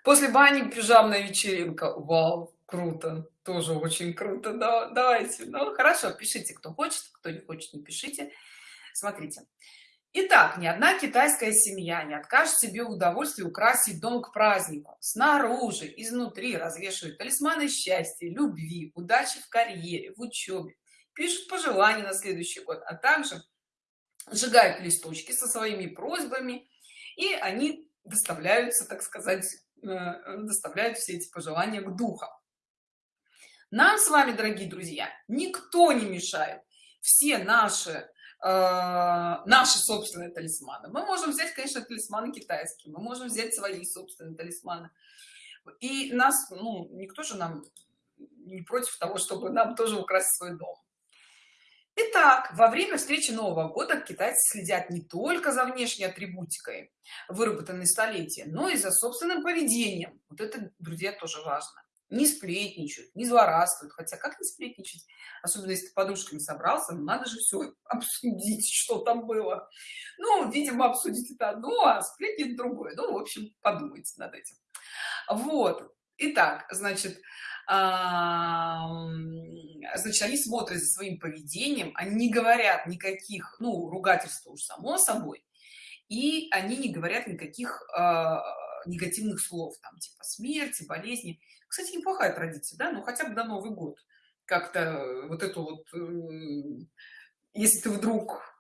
После бани пижамная вечеринка. Вау круто. Тоже очень круто. Да, давайте. Ну хорошо пишите кто хочет кто не хочет не пишите. Смотрите. Итак, ни одна китайская семья не откажет себе в украсить дом к празднику. Снаружи, изнутри развешивают талисманы счастья, любви, удачи в карьере, в учебе. Пишут пожелания на следующий год, а также сжигают листочки со своими просьбами, и они доставляются, так сказать, э, доставляют все эти пожелания к духам. Нам с вами, дорогие друзья, никто не мешает. Все наши, э, наши собственные талисманы. Мы можем взять, конечно, талисманы китайские, мы можем взять свои собственные талисманы. И нас, ну, никто же нам не против того, чтобы нам тоже украсить свой дом. Итак, во время встречи Нового года китайцы следят не только за внешней атрибутикой, выработанной столетия, но и за собственным поведением. Вот это, друзья, тоже важно. Не сплетничают, не злорадствуют. Хотя как не сплетничать? Особенно если ты подушками собрался, ну, надо же все обсудить, [LAUGHS] что там было. Ну, видимо, обсудить это одно, а сплетни другое. Ну, в общем, подумайте над этим. Вот. Итак, значит, значит, они смотрят за своим поведением, они не говорят никаких, ну, ругательств уж само собой, и они не говорят никаких э, негативных слов, там, типа смерти, болезни. Кстати, неплохая традиция, да, ну, хотя бы до Новый год. Как-то вот эту вот, э, если ты вдруг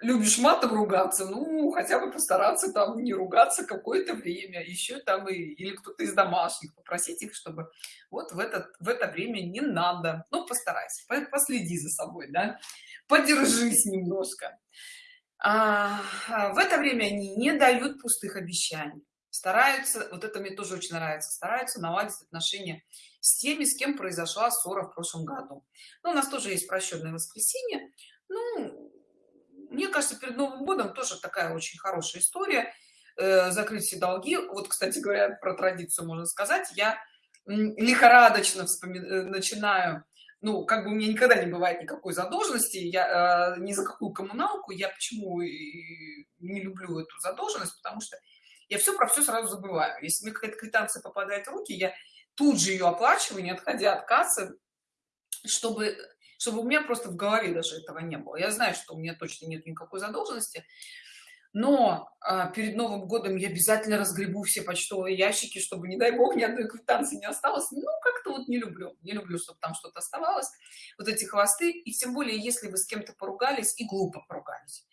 любишь матом ругаться, ну, хотя бы постараться там не ругаться какое-то время, еще там и, или кто-то из домашних, попросить их, чтобы вот в, этот, в это время не надо, ну, постарайся, последи за собой, да, подержись немножко. А, а, в это время они не дают пустых обещаний, стараются, вот это мне тоже очень нравится, стараются наладить отношения с теми, с кем произошла ссора в прошлом году. Ну, у нас тоже есть прощенное воскресенье, ну, мне кажется перед новым годом тоже такая очень хорошая история э, закрыть все долги. Вот кстати говоря про традицию можно сказать. Я лихорадочно вспоми... Э, начинаю ну как бы у меня никогда не бывает никакой задолженности. Я э, ни за какую коммуналку. Я почему не люблю эту задолженность? Потому что я все про все сразу забываю. Если мне какая-то квитанция попадает в руки я тут же ее оплачиваю не отходя от кассы чтобы чтобы у меня просто в голове даже этого не было. Я знаю что у меня точно нет никакой задолженности но а, перед новым годом я обязательно разгребу все почтовые ящики чтобы не дай бог ни одной квитанции не осталось. Ну как-то вот не люблю. Не люблю чтобы там что-то оставалось. Вот эти хвосты. И тем более если вы с кем-то поругались и глупо поругались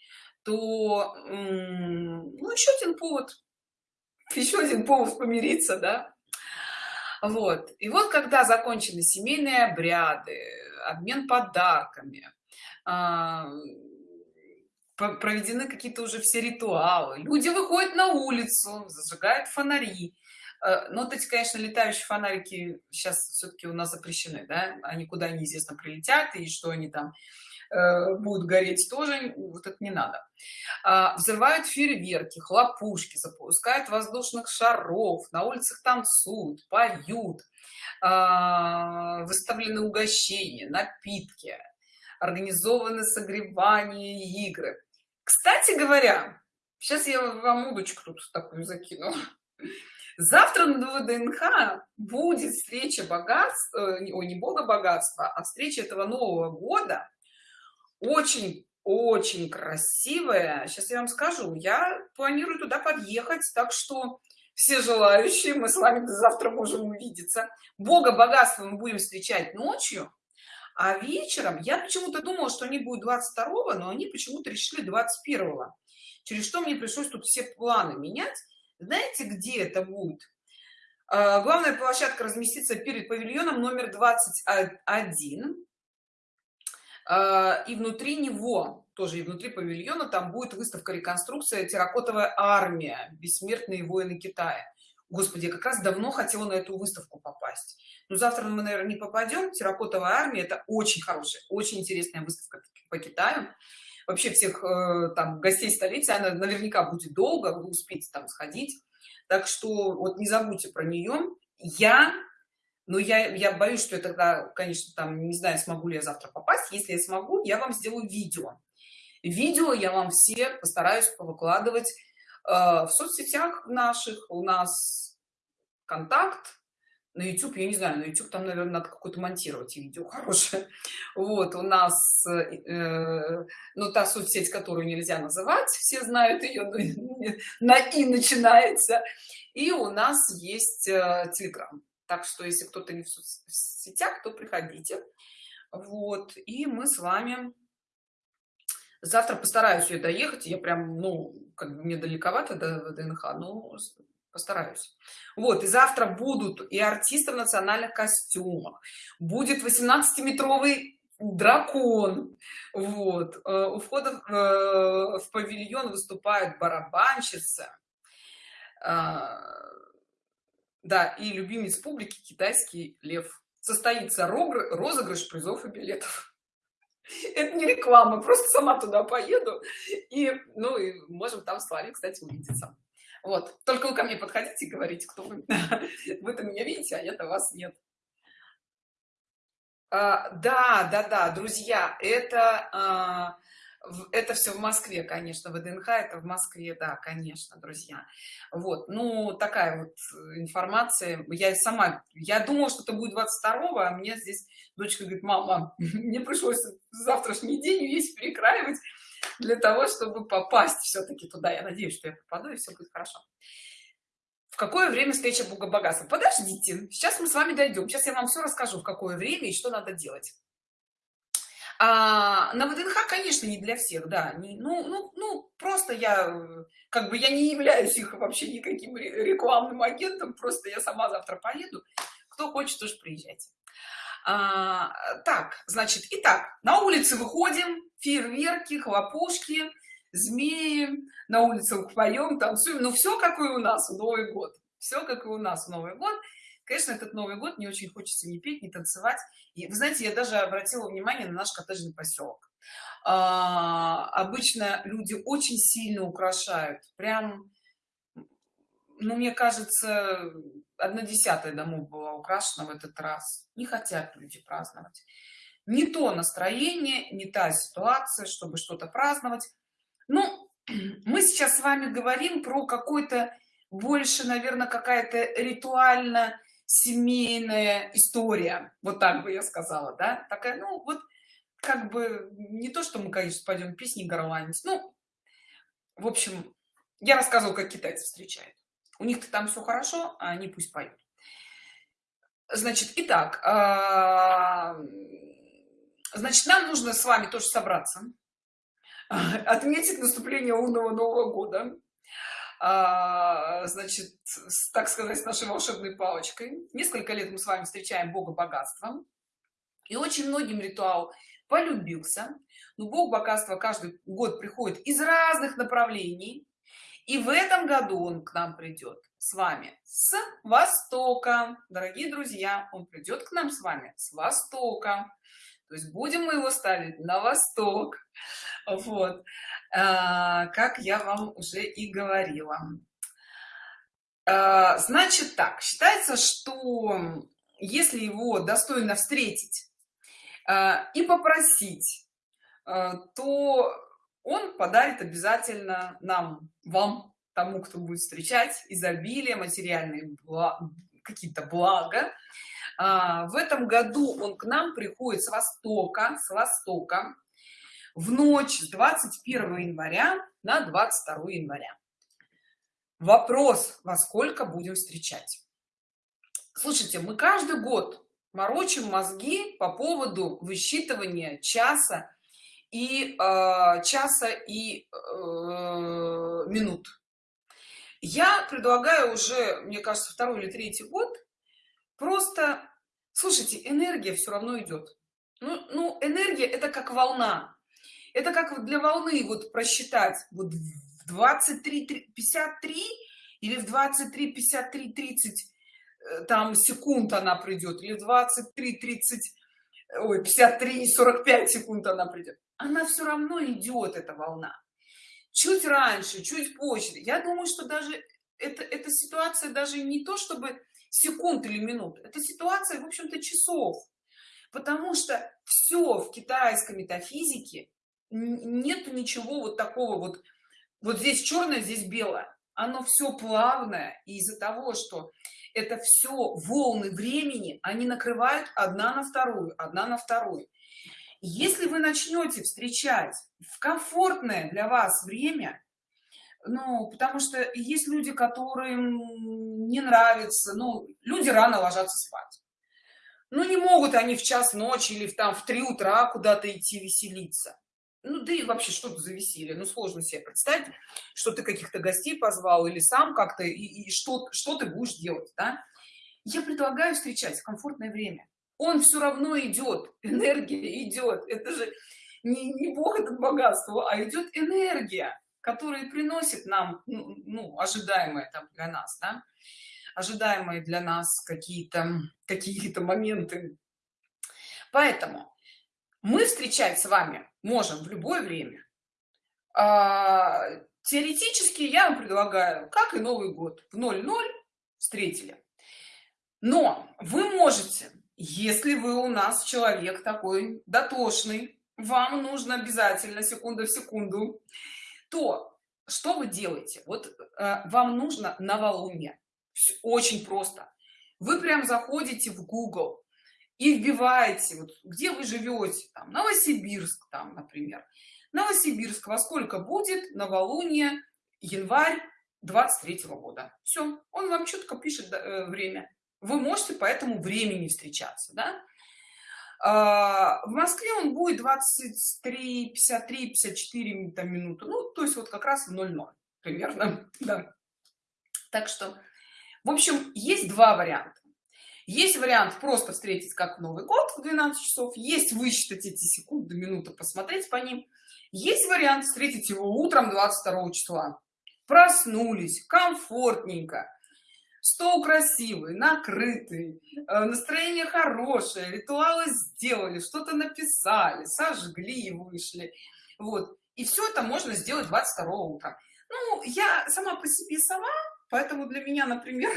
то ну еще один повод. Еще один повод помириться да. Вот. И вот когда закончены семейные обряды обмен подарками а, проведены какие-то уже все ритуалы. Люди выходят на улицу зажигают фонари. А, но вот эти конечно летающие фонарики сейчас все-таки у нас запрещены да? Они куда неизвестно прилетят и что они там будут гореть тоже вот это не надо. А, взрывают фейерверки хлопушки запускают воздушных шаров на улицах танцуют поют а, выставлены угощения напитки организованы согревание игры. Кстати говоря сейчас я вам удочку тут такую закину. Завтра на вднх будет встреча богатства э, о не бога богатства а встреча этого нового года очень очень красивая. Сейчас я вам скажу я планирую туда подъехать так что все желающие мы с вами завтра можем увидеться. Бога богатства мы будем встречать ночью а вечером я почему-то думала что они будут 22 но они почему-то решили 21 через что мне пришлось тут все планы менять. Знаете где это будет? А, главная площадка разместится перед павильоном номер 21 а, и внутри него тоже и внутри павильона там будет выставка реконструкция. Терракотовая армия. Бессмертные воины китая господи я как раз давно хотела на эту выставку попасть. Но завтра мы наверное не попадем. Терракотовая армия это очень хорошая очень интересная выставка по китаю. Вообще всех э, там гостей столицы она наверняка будет долго вы успеете там сходить. Так что вот не забудьте про нее. Я но я я боюсь что я тогда конечно там не знаю смогу ли я завтра попасть. Если я смогу я вам сделаю видео. Видео я вам все постараюсь выкладывать э, в соцсетях наших. У нас контакт на youtube. Я не знаю на youtube там наверное надо какое-то монтировать видео хорошее. [LAUGHS] Вот у нас э, ну та соцсеть которую нельзя называть все знают ее [LAUGHS] на и начинается. И у нас есть э, telegram так что если кто-то не в соцсетях то приходите. Вот и мы с вами завтра постараюсь я доехать. Я прям ну как бы мне далековато до вднх но постараюсь. Вот и завтра будут и артисты в национальных костюмах. Будет 18-метровый дракон. Вот э, у входа в, э, павильон выступают барабанщица. А, да и любимец публики китайский лев. Состоится розыгрыш призов и билетов. [LAUGHS] Это не реклама просто сама туда поеду и ну и можем там с вами кстати увидеться. Вот только вы ко мне подходите и говорите кто вы. [LAUGHS] Вы-то меня видите а я-то вас нет. А, да да да друзья это а, это все в москве конечно вднх это в москве да конечно друзья. Вот ну такая вот информация. Я сама я думала что это будет 22 а мне здесь дочка говорит мама [LAUGHS] мне пришлось завтрашний день весь перекраивать для того чтобы попасть все-таки туда. Я надеюсь что я попаду и все будет хорошо в какое время встреча бога богатства? Подождите сейчас мы с вами дойдем сейчас я вам все расскажу в какое время и что надо делать а, на вднх конечно не для всех да не, ну ну ну просто я как бы я не являюсь их вообще никаким рекламным агентом просто я сама завтра поеду кто хочет тоже приезжайте. А, так значит итак на улице выходим фейерверки хлопушки змеи на улицах поем танцуем ну все как и у нас новый год все как и у нас новый год конечно этот новый год не очень хочется не петь не танцевать. И вы знаете я даже обратила внимание на наш коттеджный поселок. А, обычно люди очень сильно украшают прям ну мне кажется одна десятая домов была украшена в этот раз. Не хотят люди праздновать. Не то настроение не та ситуация чтобы что-то праздновать. Ну [CLEARS THROAT] мы сейчас с вами говорим про какой-то больше наверное какая-то ритуально семейная история вот так бы я сказала да? Такая ну вот как бы не то что мы конечно пойдем песни горланить ну в общем я рассказывала как китайцы встречают. У них-то там все хорошо а они пусть поют. Значит итак а, значит нам нужно с вами тоже собраться [LAUGHS] отметить наступление лунного нового года а, значит так сказать с нашей волшебной палочкой. Несколько лет мы с вами встречаем бога богатства и очень многим ритуал полюбился. Но бог богатства каждый год приходит из разных направлений. И в этом году он к нам придет с вами с востока. Дорогие друзья он придет к нам с вами с востока. То есть будем мы его ставить на восток. Вот как я вам уже и говорила. А, значит так считается что если его достойно встретить а, и попросить то он подарит обязательно нам вам тому кто будет встречать изобилие материальные какие-то блага. В этом году он к нам приходит с востока с востока в ночь с 21 января на 22 января. Вопрос во сколько будем встречать? Слушайте мы каждый год морочим мозги по поводу высчитывания часа и э, часа и э, минут. Я предлагаю уже мне кажется второй или третий год просто слушайте энергия все равно идет ну, ну энергия это как волна это как для волны вот просчитать вот в 23 53 или в 23 53 30 э, там секунд она придет или 23 30 ой 53 45 секунд она придет. Она все равно идет эта волна. Чуть раньше чуть позже. Я думаю что даже это эта ситуация даже не то чтобы секунд или минут. Это ситуация в общем-то часов. Потому что все в китайской метафизике нету ничего вот такого вот вот здесь черное здесь белое. Оно все плавное и из-за того что это все волны времени они накрывают одна на вторую одна на вторую. Если вы начнете встречать в комфортное для вас время ну потому что есть люди которым не нравится ну люди рано ложатся спать. Ну не могут они в час ночи или в там в 3 утра куда-то идти веселиться ну да и вообще что-то за ну сложно себе представить что ты каких-то гостей позвал или сам как-то и, и что что ты будешь делать да? я предлагаю встречать комфортное время он все равно идет [LAUGHS] энергия идет это же не, не бог это богатство а идет энергия которая приносит нам ну, ну ожидаемое там для нас да? ожидаемые для нас какие-то какие-то моменты поэтому мы встречать с вами можем в любое время. А, теоретически я вам предлагаю как и новый год в 00 встретили. Но вы можете если вы у нас человек такой дотошный вам нужно обязательно секунду в секунду то что вы делаете? Вот э, вам нужно новолуние. Очень просто. Вы прям заходите в google и вбиваете вот где вы живете там новосибирск там например. Новосибирск во сколько будет? Новолуние январь 23 -го года. Все он вам четко пишет э, время. Вы можете по этому времени встречаться да? а, в москве он будет 23 53 54 там, минуты. Ну то есть вот как раз в 00 примерно [LAUGHS] да. так что в общем есть два варианта есть вариант просто встретить как новый год в 12 часов есть высчитать эти секунды минуты посмотреть по ним. Есть вариант встретить его утром 22 числа. Проснулись комфортненько стол красивый накрытый э, настроение хорошее ритуалы сделали что-то написали сожгли и вышли. Вот. И все это можно сделать 22 утра. Ну я сама по себе сама поэтому для меня например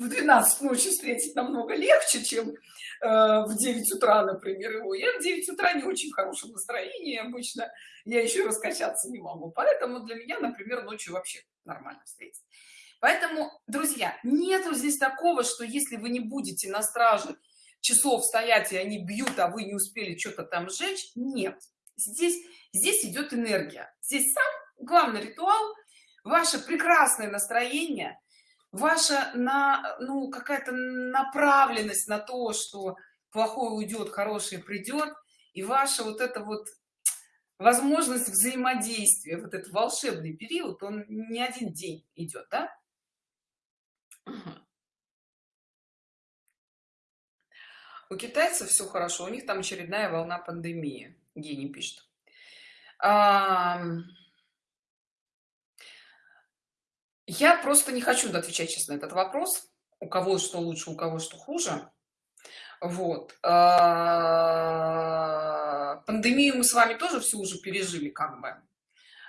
в 12 ночи встретить намного легче, чем э, в 9 утра, например, его. Я в 9 утра не очень в хорошем настроении обычно, я еще раскачаться не могу. Поэтому для меня, например, ночью вообще нормально встретить. Поэтому, друзья, нету здесь такого, что если вы не будете на страже часов стоять, и они бьют, а вы не успели что-то там сжечь, нет. Здесь, здесь идет энергия. Здесь сам главный ритуал, ваше прекрасное настроение – ваша на ну какая-то направленность на то что плохое уйдет хорошее придет и ваша вот это вот возможность взаимодействия вот этот волшебный период он не один день идет да? у китайцев все хорошо у них там очередная волна пандемии гений пишет а я просто не хочу отвечать честно на этот вопрос у кого что лучше у кого что хуже. Вот. А, пандемию мы с вами тоже все уже пережили как бы.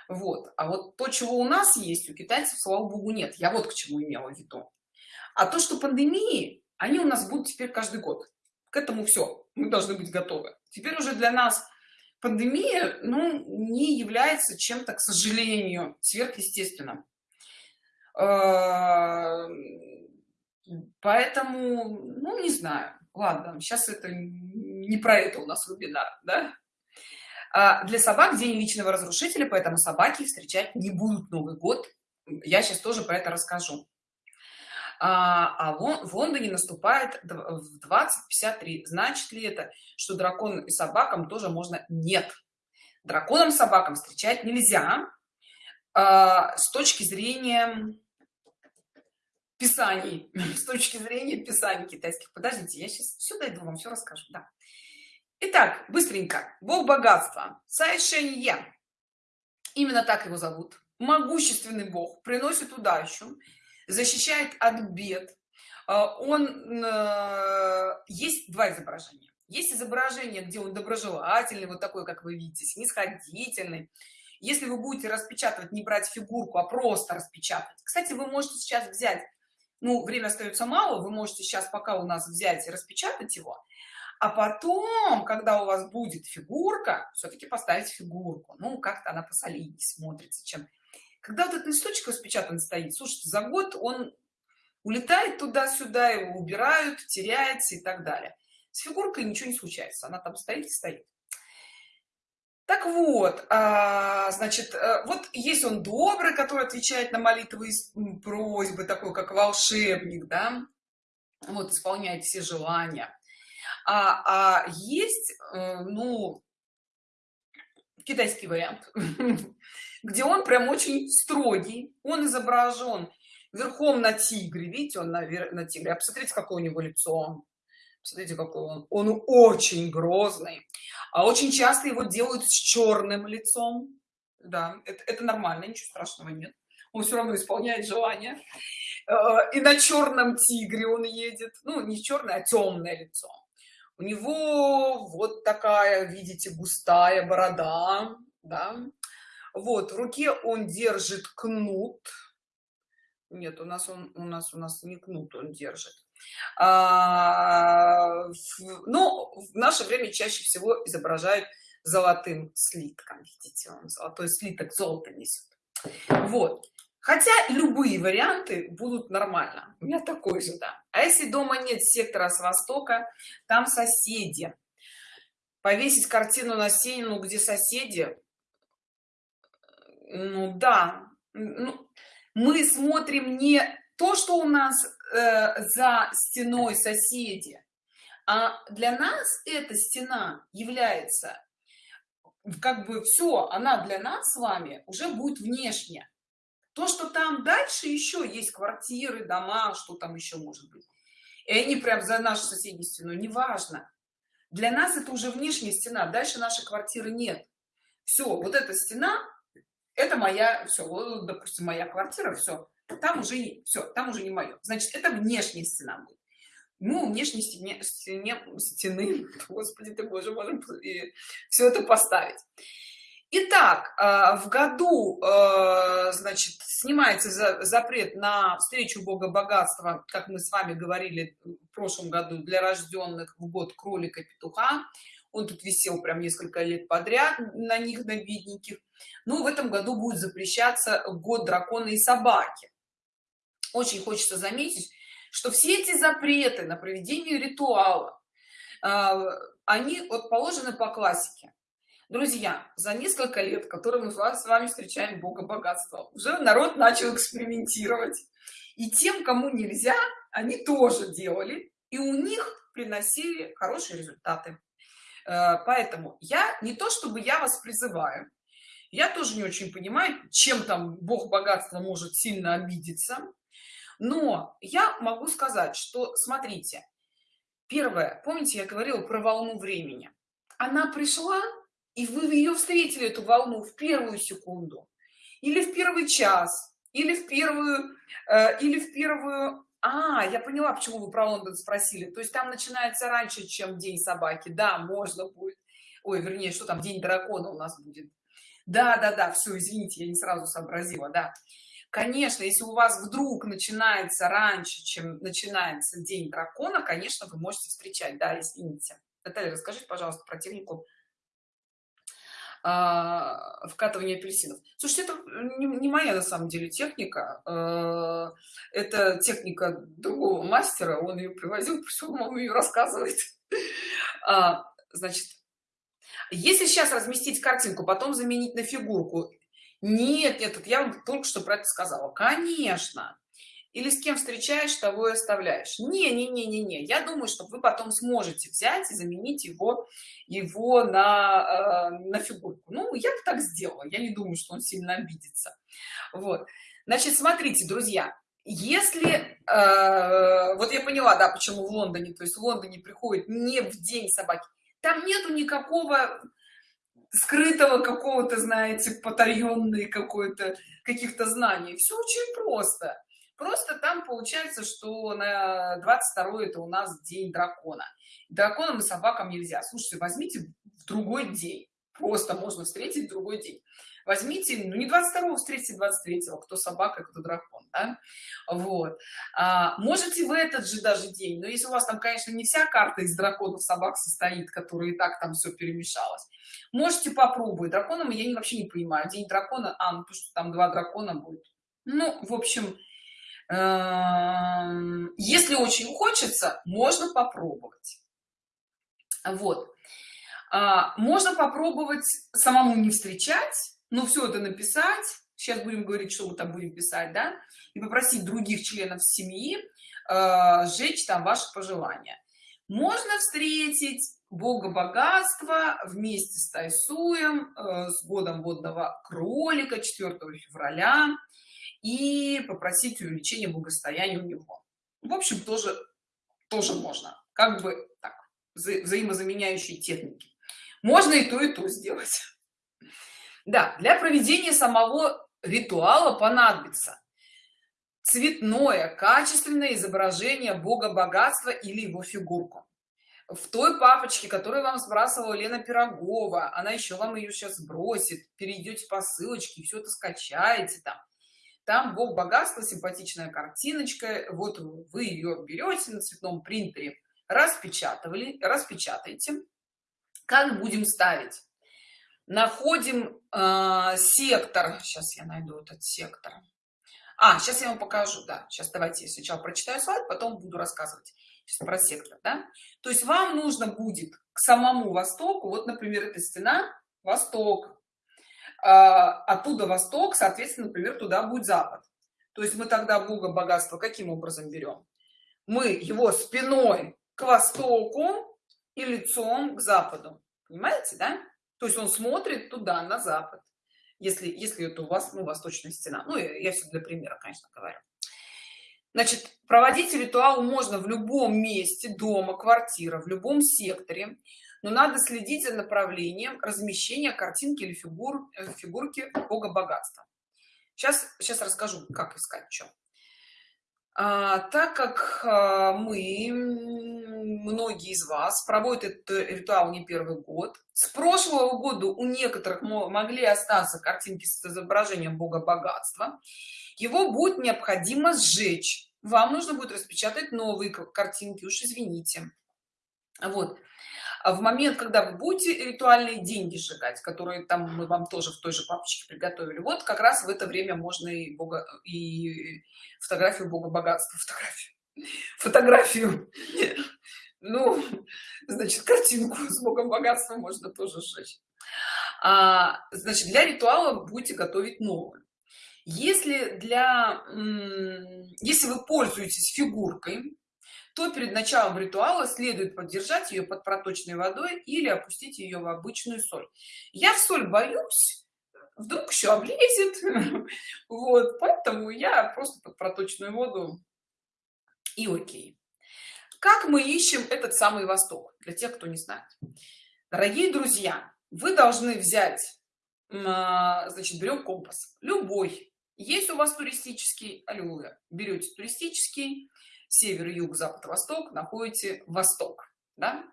Вот. А вот то чего у нас есть у китайцев слава богу нет. Я вот к чему имела в виду. А то что пандемии они у нас будут теперь каждый год. К этому все мы должны быть готовы. Теперь уже для нас пандемия ну не является чем-то к сожалению сверхъестественным поэтому ну не знаю. Ладно сейчас это не про это у нас вебинар да? а для собак день личного разрушителя поэтому собаки встречать не будут новый год. Я сейчас тоже про это расскажу. А, а в лондоне наступает в 2053 значит ли это что дракон и собакам тоже можно нет драконам собакам встречать нельзя. А, с точки зрения писаний [LAUGHS] с точки зрения писаний китайских. Подождите я сейчас все дойду вам все расскажу да. Итак, быстренько. Бог богатства. Сайшенье. именно так его зовут. Могущественный бог. Приносит удачу. Защищает от бед. А, он э, есть два изображения. Есть изображение где он доброжелательный вот такой как вы видите снисходительный. Если вы будете распечатывать не брать фигурку а просто распечатать кстати вы можете сейчас взять ну время остается мало вы можете сейчас пока у нас взять и распечатать его а потом когда у вас будет фигурка все-таки поставить фигурку. Ну как-то она посолиднее смотрится чем. Когда вот этот листочек распечатан стоит слушайте за год он улетает туда-сюда его убирают теряется и так далее. С фигуркой ничего не случается она там стоит и стоит так вот а, значит э, вот есть он добрый который отвечает на молитвы и просьбы такой как волшебник да вот исполняет все желания. А, а есть э, ну китайский вариант [LAUGHS] где он прям очень строгий он изображен верхом на тигре видите он на, на тигре. А посмотрите какое у него лицо Смотрите, какой он. Он очень грозный. А очень часто его делают с черным лицом. Да, это, это нормально, ничего страшного нет. Он все равно исполняет желание. Э, и на черном тигре он едет. Ну, не черное, а темное лицо. У него вот такая, видите, густая борода. Да? Вот, в руке он держит кнут. Нет, у нас он, у нас, у нас не кнут он держит но в наше время чаще всего изображают золотым слитком видите он золотой слиток золото несет вот. Хотя любые варианты будут нормально. У меня такой же да. А если дома нет сектора с востока там соседи. Повесить картину на стену где соседи ну да. Ну, мы смотрим не то что у нас э, за стеной соседи. А для нас эта стена является как бы все она для нас с вами уже будет внешне то что там дальше еще есть квартиры дома что там еще может быть и они прям за нашу соседнюю стену неважно. Для нас это уже внешняя стена дальше нашей квартиры нет. Все вот эта стена это моя все вот, допустим моя квартира все там уже все там уже не мое значит это внешняя стена будет ну внешней стене, стене стены [LAUGHS] господи ты боже можем все это поставить Итак, а, в году, а, значит, снимается запрет на встречу Бога богатства, как мы с вами говорили в прошлом году, для рожденных в год кролика петуха. Он тут висел прям несколько лет подряд на них, на бедненьких. Ну, в этом году будет запрещаться год дракона и собаки очень хочется заметить что все эти запреты на проведение ритуала э, они вот положены по классике. Друзья за несколько лет которые мы с вами встречаем бога богатства уже народ начал экспериментировать. И тем кому нельзя они тоже делали и у них приносили хорошие результаты. Э, поэтому я не то чтобы я вас призываю я тоже не очень понимаю чем там бог богатства может сильно обидеться но я могу сказать что смотрите первое помните я говорила про волну времени? Она пришла и вы ее встретили эту волну в первую секунду или в первый час или в первую э, или в первую а я поняла почему вы про лондон спросили. То есть там начинается раньше чем день собаки. Да можно будет. Ой вернее что там день дракона у нас будет. Да да да все извините я не сразу сообразила да конечно если у вас вдруг начинается раньше чем начинается день дракона конечно вы можете встречать. Да извините. Наталья, расскажите пожалуйста про технику а, вкатывания апельсинов. Слушайте это не, моя на самом деле техника. А, это техника другого мастера. Он ее привозил пришел он ее рассказывает. [LAUGHS] А, значит если сейчас разместить картинку потом заменить на фигурку нет нет я вам только что про это сказала конечно или с кем встречаешь того и оставляешь не не не не не я думаю что вы потом сможете взять и заменить его его на э, на фигурку ну я бы так сделала я не думаю что он сильно обидится вот. Значит смотрите друзья если э, вот я поняла да почему в лондоне то есть в лондоне приходит не в день собаки там нету никакого скрытого какого-то знаете потаенной какой-то каких-то знаний. Все очень просто. Просто там получается что на 22 это у нас день дракона. Драконам и собакам нельзя. Слушайте возьмите в другой день. Просто можно встретить другой день. Возьмите ну не 22 встретите 23 кто собака кто дракон да? вот. А, можете в этот же даже день но если у вас там конечно не вся карта из драконов собак состоит которые и так там все перемешалось можете попробовать. Драконом я вообще не понимаю. День дракона а ну то что там два дракона будет. Ну в общем эм, если очень хочется можно попробовать. Вот. А, можно попробовать самому не встречать но все это написать. Сейчас будем говорить что мы там будем писать да и попросить других членов семьи э, сжечь там ваши пожелания. Можно встретить бога богатства вместе с тайсуем э, с годом водного кролика 4 февраля и попросить увеличения благосостояния у него. В общем тоже тоже можно. Как бы так вза взаимозаменяющие техники. Можно и то и то сделать. Да для проведения самого ритуала понадобится цветное качественное изображение бога богатства или его фигурку в той папочке которую вам сбрасывала лена пирогова. Она еще вам ее сейчас сбросит перейдете по ссылочке все это скачаете там. Там бог богатства симпатичная картиночка. Вот вы ее берете на цветном принтере распечатывали распечатайте как будем ставить? Находим э, сектор. Сейчас я найду этот сектор. А сейчас я вам покажу. Да сейчас давайте я сначала прочитаю слайд потом буду рассказывать про сектор да? то есть вам нужно будет к самому востоку вот например эта стена восток а, оттуда восток соответственно например туда будет запад. То есть мы тогда бога богатства каким образом берем? Мы его спиной к востоку и лицом к западу. Понимаете да? То есть он смотрит туда на запад. Если если это у вас ну, восточная стена. Ну я все для примера конечно говорю значит проводить ритуал можно в любом месте дома квартира в любом секторе но надо следить за направлением размещения картинки или фигур э, фигурки бога богатства. Сейчас сейчас расскажу как искать что а, так как а, мы многие из вас проводят этот ритуал не первый год с прошлого года у некоторых могли остаться картинки с изображением бога богатства. Его будет необходимо сжечь. Вам нужно будет распечатать новые картинки уж извините. Вот. А в момент когда вы будете ритуальные деньги сжигать которые там мы вам тоже в той же папочке приготовили вот как раз в это время можно и бога и фотографию бога богатства фотографию фотографию. Ну значит картинку с богом богатства можно тоже сжечь. А, значит для ритуала будете готовить новую если для если вы пользуетесь фигуркой то перед началом ритуала следует поддержать ее под проточной водой или опустить ее в обычную соль. Я в соль боюсь вдруг еще облезет. [LAUGHS] Вот поэтому я просто под проточную воду и окей. Как мы ищем этот самый восток для тех кто не знает? Дорогие друзья вы должны взять а, значит берем компас. Любой. Есть у вас туристический аллилуйя берете туристический север юг запад восток находите восток да?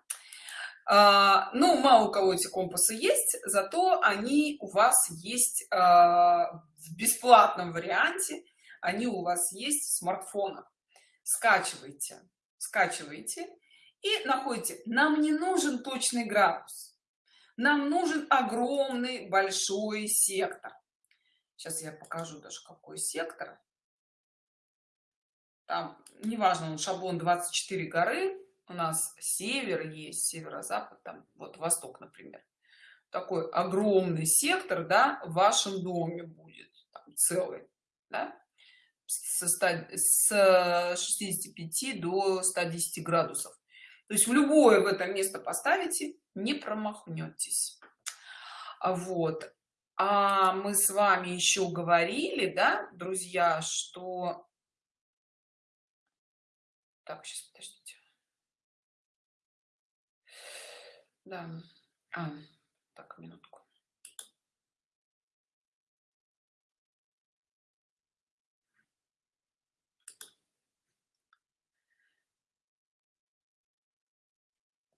а, ну мало у кого эти компасы есть зато они у вас есть а, в бесплатном варианте. Они у вас есть в смартфонах скачивайте скачиваете и находите нам не нужен точный градус. Нам нужен огромный большой сектор сейчас я покажу даже какой сектор. Там неважно он шаблон 24 горы у нас север есть северо-запад там вот восток например. Такой огромный сектор да в вашем доме будет там, целый да? Со 100, с 65 до 110 градусов то есть в любое в это место поставите не промахнетесь вот а мы с вами еще говорили да друзья что так, сейчас, подождите. Да. А, так, минутку.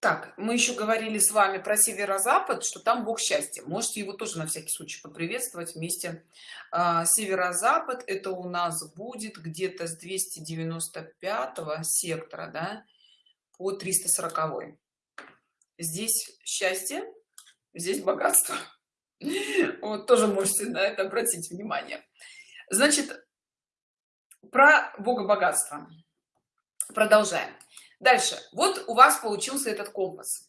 Так мы еще говорили с вами про северо-запад что там бог счастья. Можете его тоже на всякий случай поприветствовать вместе. А, северо-запад это у нас будет где-то с 295 сектора да, по 340 здесь счастье здесь богатство. [LAUGHS] Вот тоже можете на это обратить внимание. Значит про бога богатства. Продолжаем дальше. Вот у вас получился этот компас.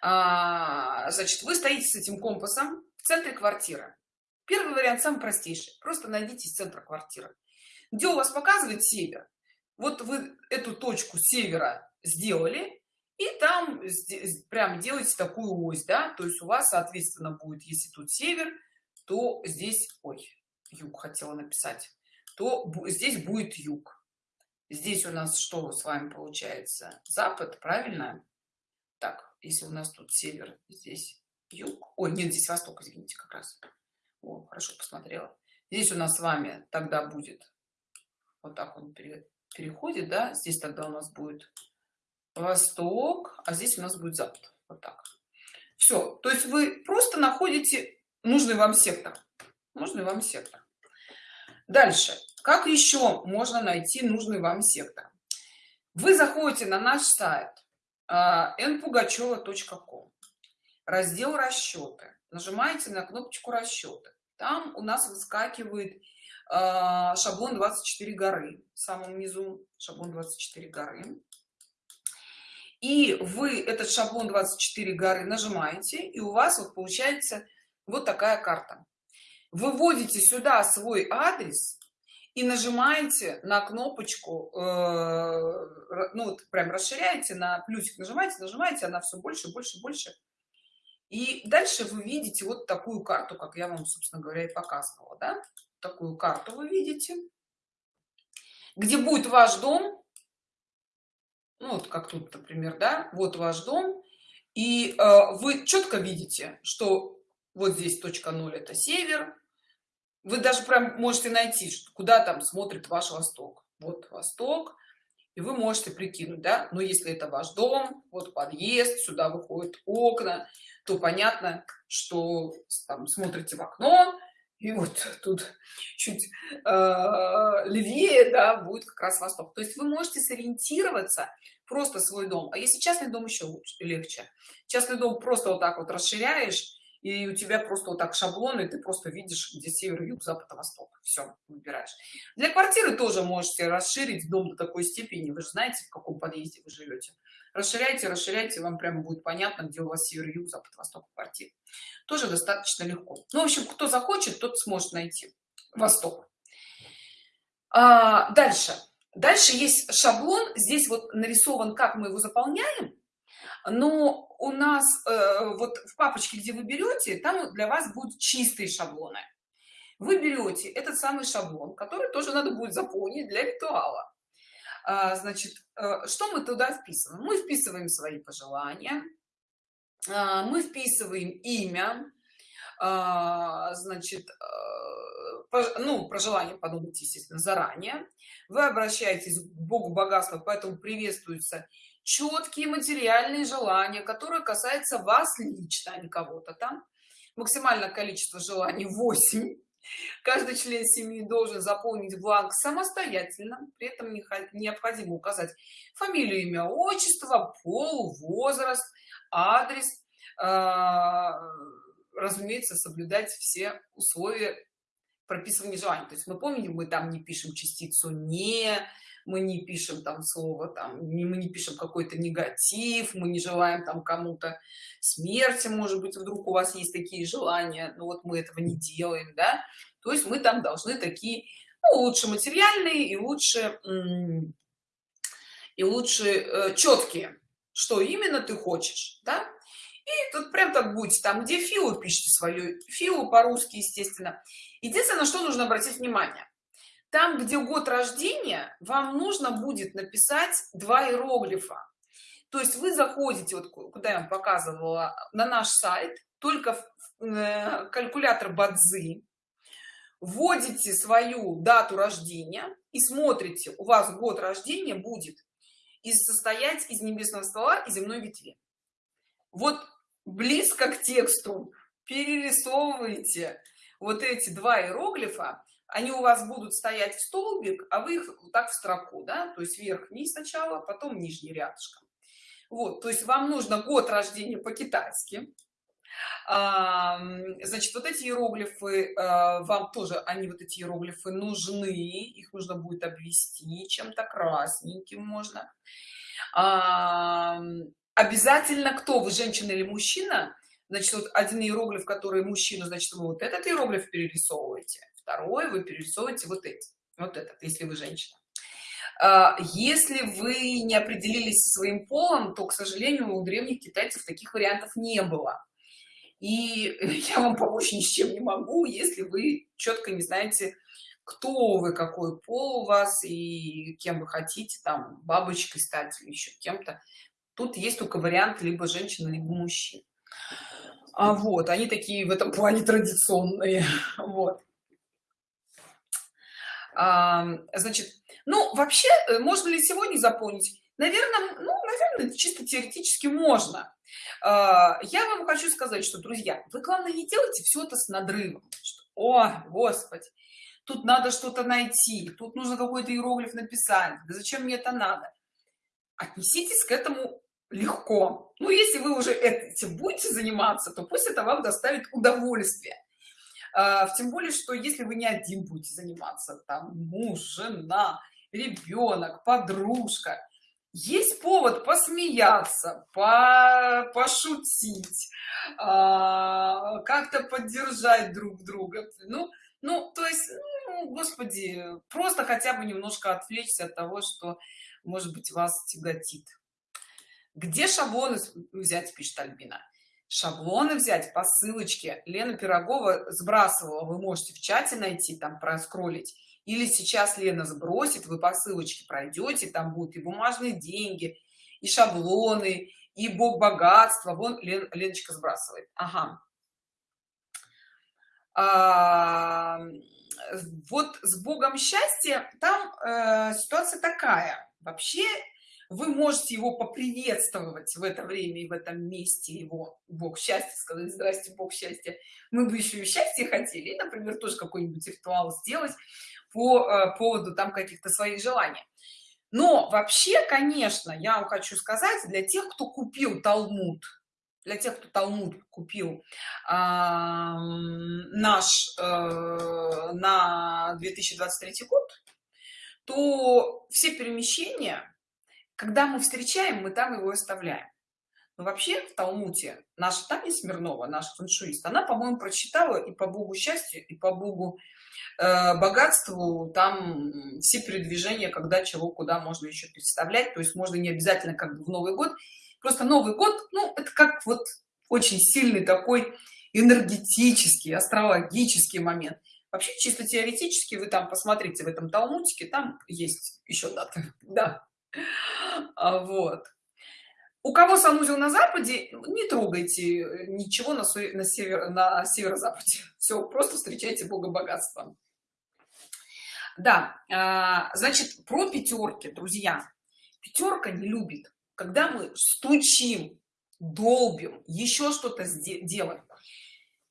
А, значит вы стоите с этим компасом в центре квартиры. Первый вариант самый простейший. Просто найдите из центра квартиры. Где у вас показывает север? Вот вы эту точку севера сделали и там прям делаете такую ось да? То есть у вас соответственно будет если тут север то здесь ой юг хотела написать то здесь будет юг здесь у нас что с вами получается? Запад правильно? Так если у нас тут север здесь юг. Ой нет здесь восток извините как раз. О, хорошо посмотрела. Здесь у нас с вами тогда будет вот так он переходит да? Здесь тогда у нас будет восток а здесь у нас будет запад. Вот так. Все то есть вы просто находите нужный вам сектор. Нужный вам сектор. Дальше как еще можно найти нужный вам сектор? Вы заходите на наш сайт npugacheva.com раздел расчеты нажимаете на кнопочку расчеты там у нас выскакивает а, шаблон 24 горы в самом низу шаблон 24 горы и вы этот шаблон 24 горы нажимаете и у вас вот получается вот такая карта. Выводите сюда свой адрес и нажимаете на кнопочку э, ну вот прям расширяете на плюсик нажимаете нажимаете она все больше больше больше. И дальше вы видите вот такую карту как я вам собственно говоря и показывала да? такую карту вы видите где будет ваш дом. Ну вот как тут например да? Вот ваш дом. И э, вы четко видите что вот здесь точка 0 это север вы даже прям можете найти куда там смотрит ваш восток. Вот восток и вы можете прикинуть да. Но если это ваш дом вот подъезд сюда выходят окна то понятно что там смотрите в окно и вот тут чуть э, левее да будет как раз восток. То есть вы можете сориентироваться просто свой дом. А если частный дом еще лучше легче. Частный дом просто вот так вот расширяешь и у тебя просто вот так шаблоны ты просто видишь где север юг запад восток. Все выбираешь. Для квартиры тоже можете расширить дом до такой степени. Вы же знаете в каком подъезде вы живете. Расширяйте расширяйте вам прямо будет понятно где у вас север юг запад восток квартир тоже достаточно легко. Ну в общем кто захочет тот сможет найти восток. А, дальше. Дальше есть шаблон. Здесь вот нарисован как мы его заполняем но у нас э, вот в папочке где вы берете там для вас будут чистые шаблоны. Вы берете этот самый шаблон который тоже надо будет заполнить для ритуала. А, значит э, что мы туда вписываем? Мы вписываем свои пожелания а, мы вписываем имя а, значит э, ну про желание подумать естественно заранее. Вы обращаетесь к богу богатства поэтому приветствуется четкие материальные желания которые касаются вас лично а не кого-то там. Максимальное количество желаний 8 каждый член семьи должен заполнить бланк самостоятельно. При этом необходимо указать фамилию имя отчество пол возраст адрес а, разумеется соблюдать все условия прописывания желаний. То есть мы помним мы там не пишем частицу не мы не пишем там слово там мы не пишем какой-то негатив мы не желаем там кому-то смерти может быть вдруг у вас есть такие желания но вот мы этого не делаем да. То есть мы там должны такие ну, лучше материальные и лучше и лучше э, четкие что именно ты хочешь да. И тут прям так будете там где филу пишите свою филу по-русски естественно. Единственное что нужно обратить внимание там где год рождения вам нужно будет написать два иероглифа. То есть вы заходите вот куда я вам показывала на наш сайт только в э, калькулятор бадзи вводите свою дату рождения и смотрите у вас год рождения будет из состоять из небесного ствола и земной ветви. Вот близко к тексту перерисовывайте вот эти два иероглифа они у вас будут стоять в столбик а вы их так в строку да то есть вверх вниз сначала потом нижний рядышком. Вот то есть вам нужно год рождения по-китайски. Значит вот эти иероглифы а, вам тоже они вот эти иероглифы нужны их нужно будет обвести чем-то красненьким можно. Обязательно кто вы женщина или мужчина значит вот один иероглиф который мужчина значит вы вот этот иероглиф перерисовываете второй вы перерисовываете вот эти вот этот если вы женщина. А, если вы не определились со своим полом то к сожалению у древних китайцев таких вариантов не было. И [LAUGHS] я вам помочь ни с чем не могу если вы четко не знаете кто вы какой пол у вас и кем вы хотите там бабочкой стать или еще кем-то. Тут есть только вариант либо женщина либо мужчина. А вот они такие в этом плане традиционные [LAUGHS] вот значит ну вообще э, можно ли сегодня заполнить? Наверное ну наверное чисто теоретически можно. А, я вам хочу сказать что друзья вы главное не делайте все это с надрывом. Что, о господи тут надо что-то найти тут нужно какой-то иероглиф написать да зачем мне это надо? Отнеситесь к этому легко. Ну если вы уже этим будете заниматься то пусть это вам доставит удовольствие тем более что если вы не один будете заниматься там муж жена ребенок подружка есть повод посмеяться по пошутить а, как-то поддержать друг друга. Ну ну то есть ну, господи просто хотя бы немножко отвлечься от того что может быть вас тяготит. Где шаблоны взять пишет альбина шаблоны взять по ссылочке. Лена пирогова сбрасывала. Вы можете в чате найти там проскролить. Или сейчас лена сбросит вы по ссылочке пройдете там будут и бумажные деньги и шаблоны и бог богатства. Вон Лен, леночка сбрасывает. Ага. А, вот с богом счастья там э, ситуация такая. Вообще вы можете его поприветствовать в это время и в этом месте его бог счастья сказать здрасте бог счастья мы бы еще и счастье хотели например тоже какой-нибудь ритуал сделать по э, поводу там каких-то своих желаний. Но вообще конечно я вам хочу сказать для тех кто купил талмуд для тех кто талмуд купил э, наш э, на 2023 год то все перемещения когда мы встречаем мы там его оставляем. Но вообще в талмуте наша таня смирнова наш фэншуист она по-моему прочитала и по богу счастья и по богу э, богатству там все передвижения когда чего куда можно еще представлять. То есть можно не обязательно как бы в новый год. Просто новый год ну это как вот очень сильный такой энергетический астрологический момент. Вообще чисто теоретически вы там посмотрите в этом талмутике там есть еще даты [LAUGHS] да вот. У кого санузел на западе не трогайте э, ничего на, на север на северо-западе. [LAUGHS] Все просто встречайте бога богатства да а, значит про пятерки друзья. Пятерка не любит когда мы стучим долбим еще что-то делаем.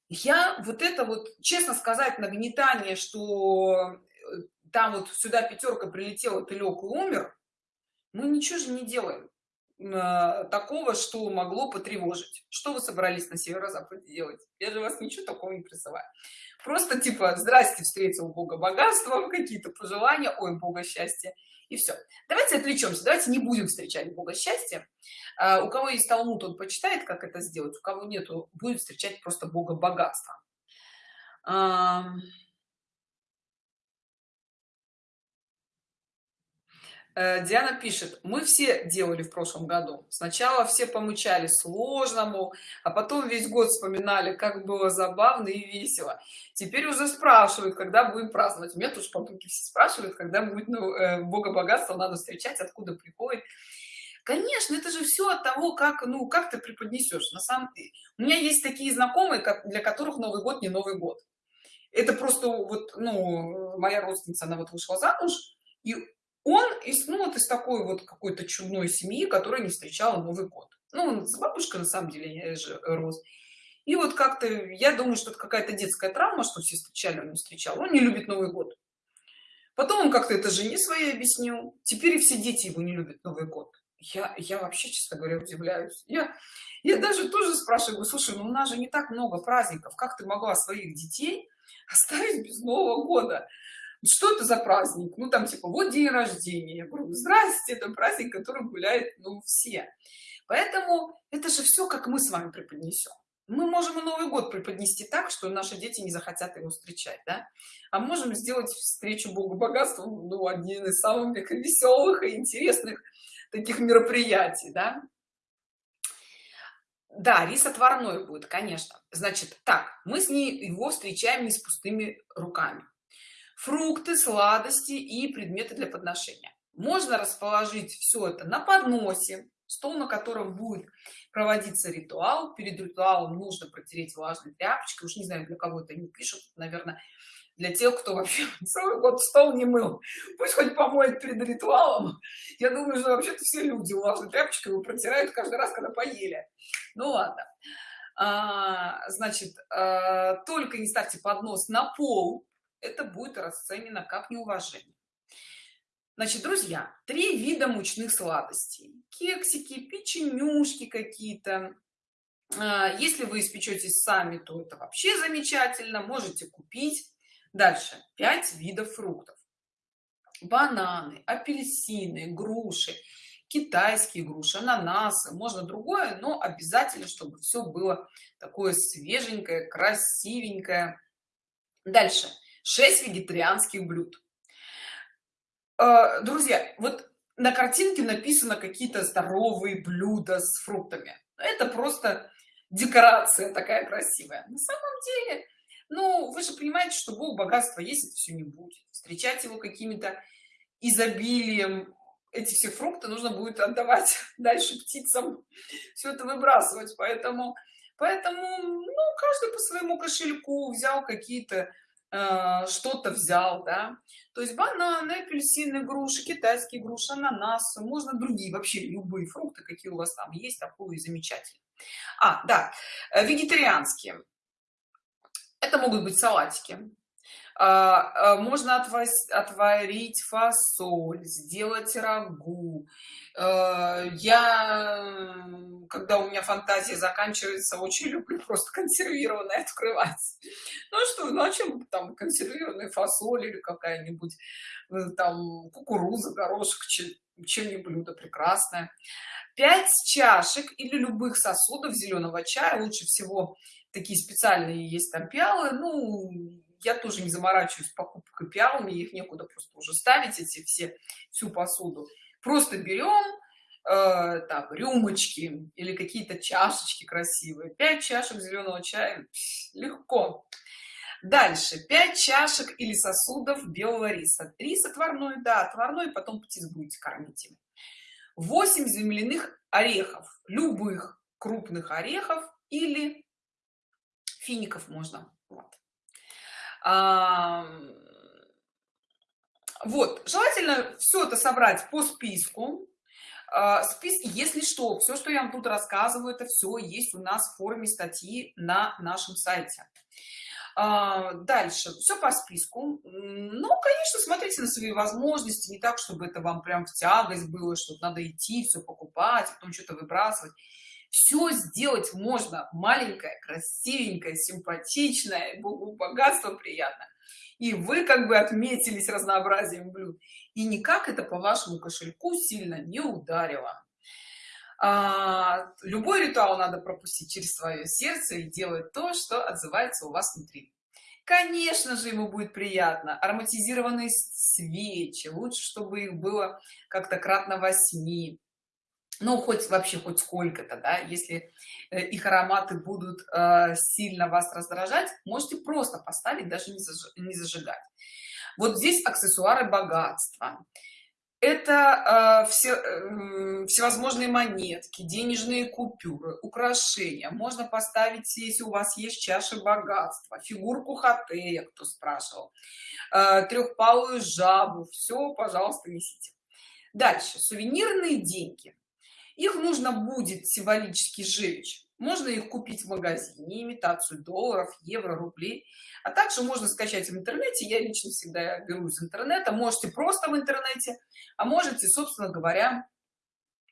Я вот это вот честно сказать нагнетание что э, там вот сюда пятерка прилетела ты лег и умер мы ничего же не делаем э, такого что могло потревожить. Что вы собрались на северо-западе делать? Я же вас ничего такого не призываю. Просто типа здрасте встретил бога богатства какие-то пожелания ой бога счастья и все давайте отвлечемся давайте не будем встречать бога счастья. А, у кого есть талмуд он почитает как это сделать у кого нету будет встречать просто бога богатства Диана пишет, мы все делали в прошлом году. Сначала все помучали сложному, а потом весь год вспоминали, как было забавно и весело. Теперь уже спрашивают, когда будем праздновать. Меня тоже потомки все спрашивают, когда будет ну, э, Бога богатства надо встречать, откуда приходит. Конечно, это же все от того, как, ну, как ты преподнесешь. На самом у меня есть такие знакомые, для которых Новый год не Новый год. Это просто вот, ну, моя родственница, она вот вышла замуж, и он из ну вот из такой вот какой-то чудной семьи которая не встречала новый год. Ну с бабушкой на самом деле я же рос. И вот как-то я думаю что это какая-то детская травма что все встречали он не встречал. Он не любит новый год. Потом он как-то это жене своей объяснил. Теперь и все дети его не любят новый год. Я я вообще честно говоря удивляюсь. Я я даже тоже спрашиваю слушай ну у нас же не так много праздников. Как ты могла своих детей оставить без нового года что это за праздник? Ну там типа вот день рождения. Я говорю здрасте это праздник который гуляет ну все поэтому это же все как мы с вами преподнесем мы можем и новый год преподнести так что наши дети не захотят его встречать да? а можем сделать встречу богу богатства ну один из самых веселых и интересных таких мероприятий да? Да рис отварной будет конечно. Значит так мы с ней его встречаем не с пустыми руками фрукты сладости и предметы для подношения. Можно расположить все это на подносе стол на котором будет проводиться ритуал. Перед ритуалом нужно протереть влажной тряпочкой. Уж не знаю для кого это не пишут. Наверное для тех кто вообще [LAUGHS] целый год стол не мыл. Пусть хоть помоет перед ритуалом. Я думаю что вообще-то все люди влажной тряпочкой его протирают каждый раз когда поели. Ну ладно. А, значит а, только не ставьте поднос на пол это будет расценено как неуважение. Значит друзья три вида мучных сладостей. Кексики печенюшки какие-то. А, если вы испечетесь сами то это вообще замечательно можете купить. Дальше. 5 видов фруктов. Бананы апельсины груши китайские груши ананасы можно другое но обязательно чтобы все было такое свеженькое красивенькое. Дальше 6 вегетарианских блюд. Э, друзья вот на картинке написано какие-то здоровые блюда с фруктами. Это просто декорация такая красивая. На самом деле ну вы же понимаете что бог богатства есть это все не будет. Встречать его какими-то изобилием эти все фрукты нужно будет отдавать [LAUGHS] дальше птицам все это выбрасывать. Поэтому поэтому ну каждый по своему кошельку взял какие-то что-то взял да. То есть бананы апельсины груши китайские груши ананасы можно другие вообще любые фрукты какие у вас там есть такое замечательно а да э, вегетарианские. Это могут быть салатики можно отварить фасоль сделать рагу. А, я когда у меня фантазия заканчивается очень люблю просто консервированное открывать. Ну что ну там консервированная фасоль или какая-нибудь э, там кукуруза горошек чем-нибудь блюдо прекрасное. 5 чашек или любых сосудов зеленого чая лучше всего такие специальные есть там пиалы ну я тоже не заморачиваюсь покупкой пиал мне их некуда просто уже ставить эти все всю посуду. Просто берем э, там рюмочки или какие-то чашечки красивые. 5 чашек зеленого чая легко. Дальше. 5 чашек или сосудов белого риса. Рис отварной да отварной потом птиц будете кормить им 8 земляных орехов. Любых крупных орехов или фиников можно. Вот вот желательно все это собрать по списку. А, спис если что все что я вам тут рассказываю это все есть у нас в форме статьи на нашем сайте. А, дальше. Все по списку. Ну конечно смотрите на свои возможности. Не так чтобы это вам прям в тягость было что надо идти все покупать а потом что-то выбрасывать все сделать можно. Маленькое красивенькое симпатичное богу богатство приятно и вы как бы отметились разнообразием блюд. И никак это по вашему кошельку сильно не ударило. А, любой ритуал надо пропустить через свое сердце и делать то что отзывается у вас внутри. Конечно же ему будет приятно. Ароматизированные свечи. Лучше чтобы их было как-то кратно восьми ну хоть вообще хоть сколько-то да если э, их ароматы будут э, сильно вас раздражать можете просто поставить даже не, заж... не зажигать. Вот здесь аксессуары богатства. Это э, все э, всевозможные монетки денежные купюры украшения. Можно поставить если у вас есть чаша богатства фигурку хатея кто спрашивал. Э, трехпалую жабу. Все пожалуйста несите. Дальше. Сувенирные деньги их нужно будет символически сжечь. Можно их купить в магазине имитацию долларов евро рублей. А также можно скачать в интернете. Я лично всегда беру из интернета. Можете просто в интернете а можете собственно говоря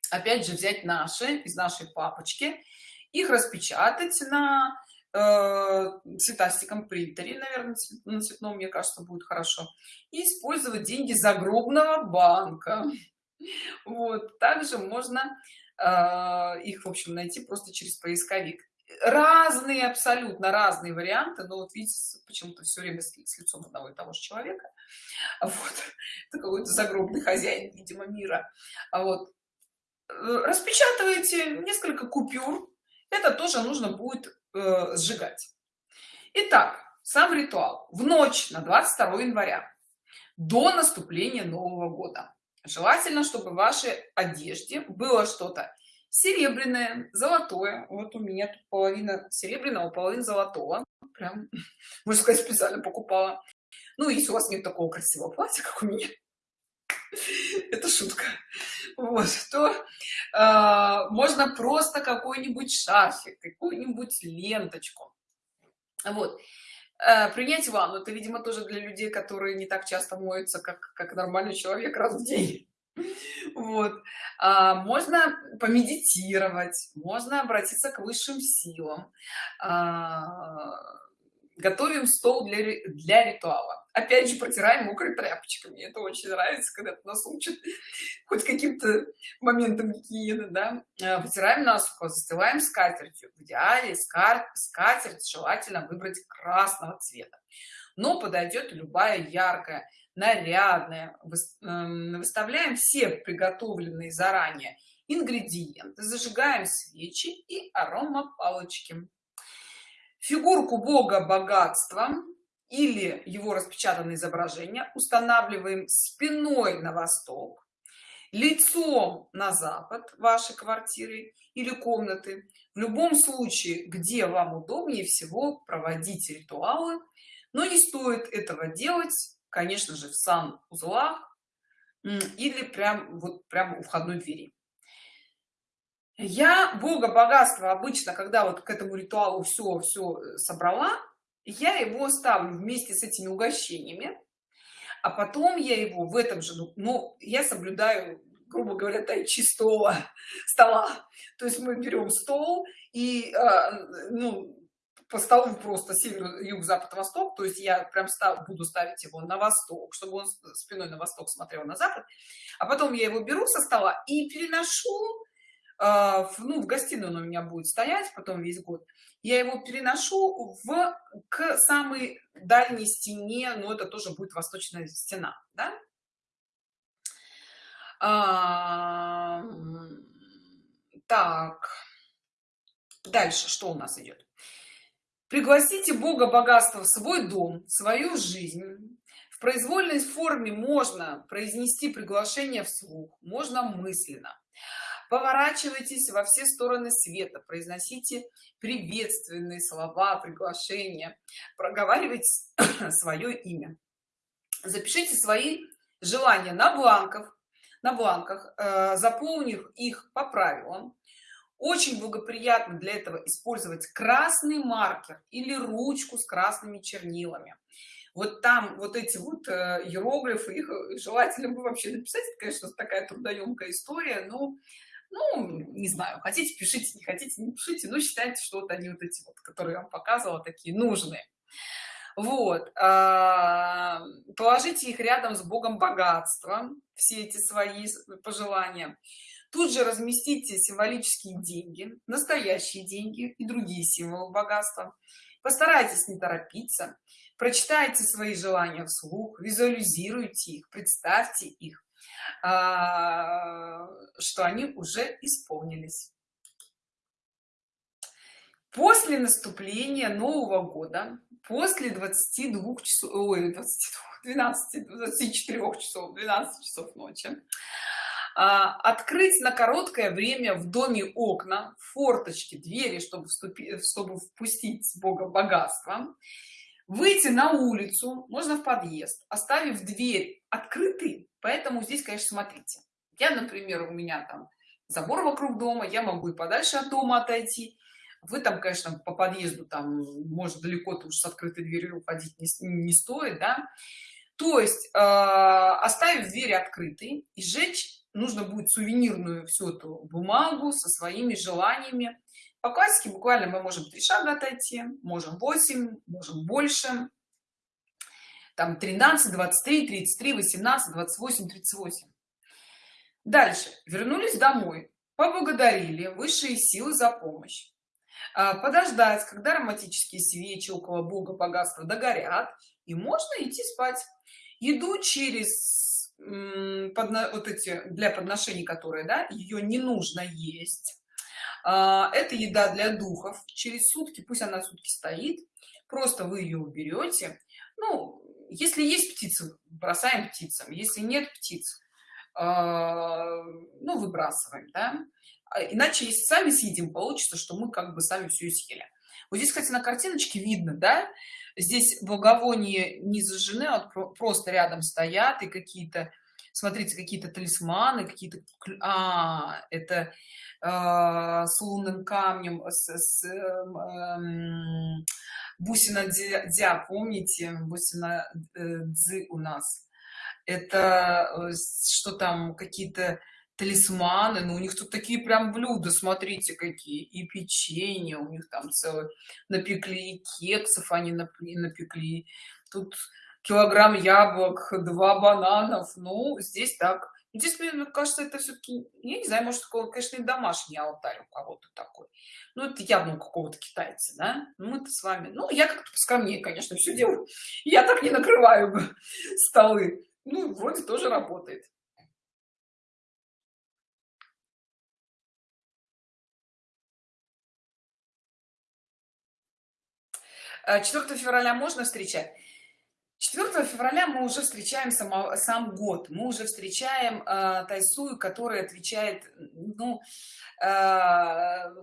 опять же взять наши из нашей папочки их распечатать на э, цветастиком принтере наверное на цветном мне кажется будет хорошо и использовать деньги загробного банка. Вот. Также можно их в общем найти просто через поисковик. Разные абсолютно разные варианты но вот видите почему-то все время с, с лицом одного и того же человека. [LAUGHS] Вот это какой-то загробный хозяин видимо мира. А вот э, распечатываете несколько купюр это тоже нужно будет э, сжигать. Итак, сам ритуал. В ночь на 22 января до наступления нового года желательно чтобы в вашей одежде было что-то серебряное золотое. Вот у меня тут половина серебряного половина золотого. Прям [LAUGHS] можно сказать специально покупала. Ну если у вас нет такого красивого платья как у меня [LAUGHS] это шутка. Вот то э, можно просто какой-нибудь шарфик какую-нибудь ленточку. Вот принять ванну. Это видимо тоже для людей которые не так часто моются как как нормальный человек раз в день. [LAUGHS] Вот. А, можно помедитировать можно обратиться к высшим силам. А, готовим стол для для ритуала. Опять же протираем мокрой тряпочкой. Мне это очень нравится когда нас учат [LAUGHS] хоть каким-то моментом гигиены да. А, вытираем насухо застилаем скатертью. В идеале скатерть желательно выбрать красного цвета. Но подойдет любая яркая нарядная. Эм, выставляем все приготовленные заранее ингредиенты зажигаем свечи и арома палочки фигурку бога богатства или его распечатанное изображение устанавливаем спиной на восток лицом на запад вашей квартиры или комнаты. В любом случае где вам удобнее всего проводить ритуалы. Но не стоит этого делать конечно же в сан-узлах или прям вот прям у входной двери я бога богатства обычно когда вот к этому ритуалу все все э, собрала я его ставлю вместе с этими угощениями а потом я его в этом же ну, я соблюдаю грубо говоря тай чистого стола. То есть мы берем стол и э, ну по столу просто север юг запад восток то есть я прям став, буду ставить его на восток чтобы он спиной на восток смотрел на запад. А потом я его беру со стола и переношу ну в гостиную он у меня будет стоять потом весь год. Я его переношу в к самой дальней стене но это тоже будет восточная стена да? а, так. Дальше что у нас идет? Пригласите бога богатства в свой дом в свою жизнь. В произвольной форме можно произнести приглашение вслух можно мысленно поворачивайтесь во все стороны света произносите приветственные слова приглашения проговаривайте [COUGHS] свое имя. Запишите свои желания на бланках на бланках э, заполнив их по правилам. Очень благоприятно для этого использовать красный маркер или ручку с красными чернилами. Вот там вот эти вот э, иероглифы их э, желательно бы вообще написать. Это конечно такая трудоемкая история но ну не знаю хотите пишите не хотите не пишите но считайте что вот они вот эти вот которые я вам показывала такие нужные. Вот а, положите их рядом с богом богатства все эти свои пожелания. Тут же разместите символические деньги настоящие деньги и другие символы богатства. Постарайтесь не торопиться прочитайте свои желания вслух визуализируйте их представьте их что они уже исполнились. После наступления нового года после 22 часов ой, 22, 12 24 часов 12 часов ночи а, открыть на короткое время в доме окна форточки двери чтобы вступить чтобы впустить бога богатства выйти на улицу можно в подъезд оставив дверь открытой поэтому здесь конечно смотрите. Я например у меня там забор вокруг дома я могу и подальше от дома отойти. Вы там конечно по подъезду там может далеко то уж с открытой дверью уходить не, не стоит да. То есть э, оставив дверь открытой и сжечь нужно будет сувенирную всю эту бумагу со своими желаниями. По классике буквально мы можем три шага отойти можем 8 можем больше там 13 23 33 18 28 38 дальше. Вернулись домой. Поблагодарили. Высшие силы за помощь. А, подождать когда романтические свечи около бога богатства догорят и можно идти спать. Еду через под, вот эти для подношений которые да ее не нужно есть. А, это еда для духов. Через сутки пусть она сутки стоит просто вы ее уберете ну если есть птицы бросаем птицам если нет птиц а, ну выбрасываем да? А иначе если сами съедим получится что мы как бы сами все съели вот здесь кстати на картиночке видно да здесь благовоние не зажжены а просто рядом стоят и какие-то смотрите какие-то талисманы какие-то а, это э, с лунным камнем с, с э, бусина дя, помните бусина э, дзы у нас? Это э, что там какие-то талисманы но ну, у них тут такие прям блюда смотрите какие и печенье у них там целый напекли и кексов они напекли. Тут килограмм яблок два бананов. Ну здесь так. Здесь мне кажется это все-таки я не знаю может такого конечно и домашний алтарь у кого-то такой. Ну это явно у какого-то китайца да? Ну мы-то с вами ну я как-то скромнее конечно все делаю. Я так не накрываю [LAUGHS] столы. Ну вроде тоже работает. 4 э, февраля можно встречать 4 февраля мы уже встречаем само, сам год. Мы уже встречаем э, тайсую которая отвечает ну э,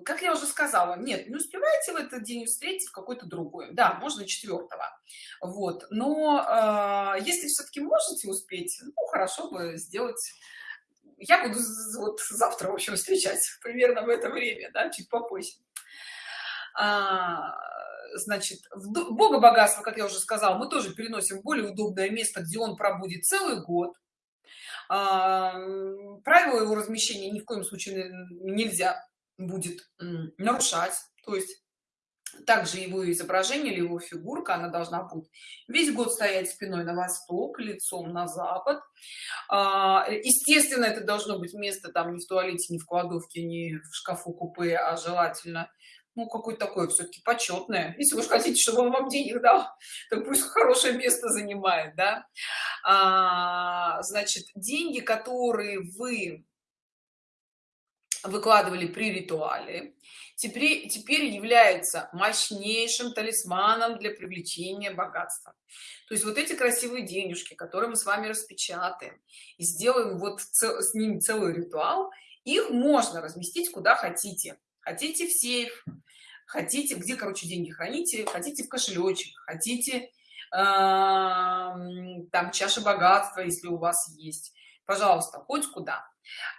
как я уже сказала нет не успеваете в этот день встретить какой-то другой. Да можно четвертого вот. Но э, если все-таки можете успеть ну хорошо бы сделать. Я буду вот завтра в общем встречать примерно в это время да чуть попозже. А, значит в бога богатства как я уже сказала мы тоже переносим в более удобное место где он пробудет целый год. А, правила его размещения ни в коем случае нельзя будет нарушать. То есть также его изображение или его фигурка она должна быть весь год стоять спиной на восток лицом на запад. А, естественно это должно быть место там не в туалете не в кладовке не в шкафу купе а желательно ну какой такое все-таки почетное если вы хотите чтобы он вам денег дал [LAUGHS] то пусть хорошее место занимает да. А, значит деньги которые вы выкладывали при ритуале теперь теперь является мощнейшим талисманом для привлечения богатства. То есть вот эти красивые денежки которые мы с вами распечатаем и сделаем вот с ними целый ритуал их можно разместить куда хотите хотите в сейф хотите где короче деньги храните хотите в кошелечек хотите э, там чаша богатства если у вас есть. Пожалуйста хоть куда.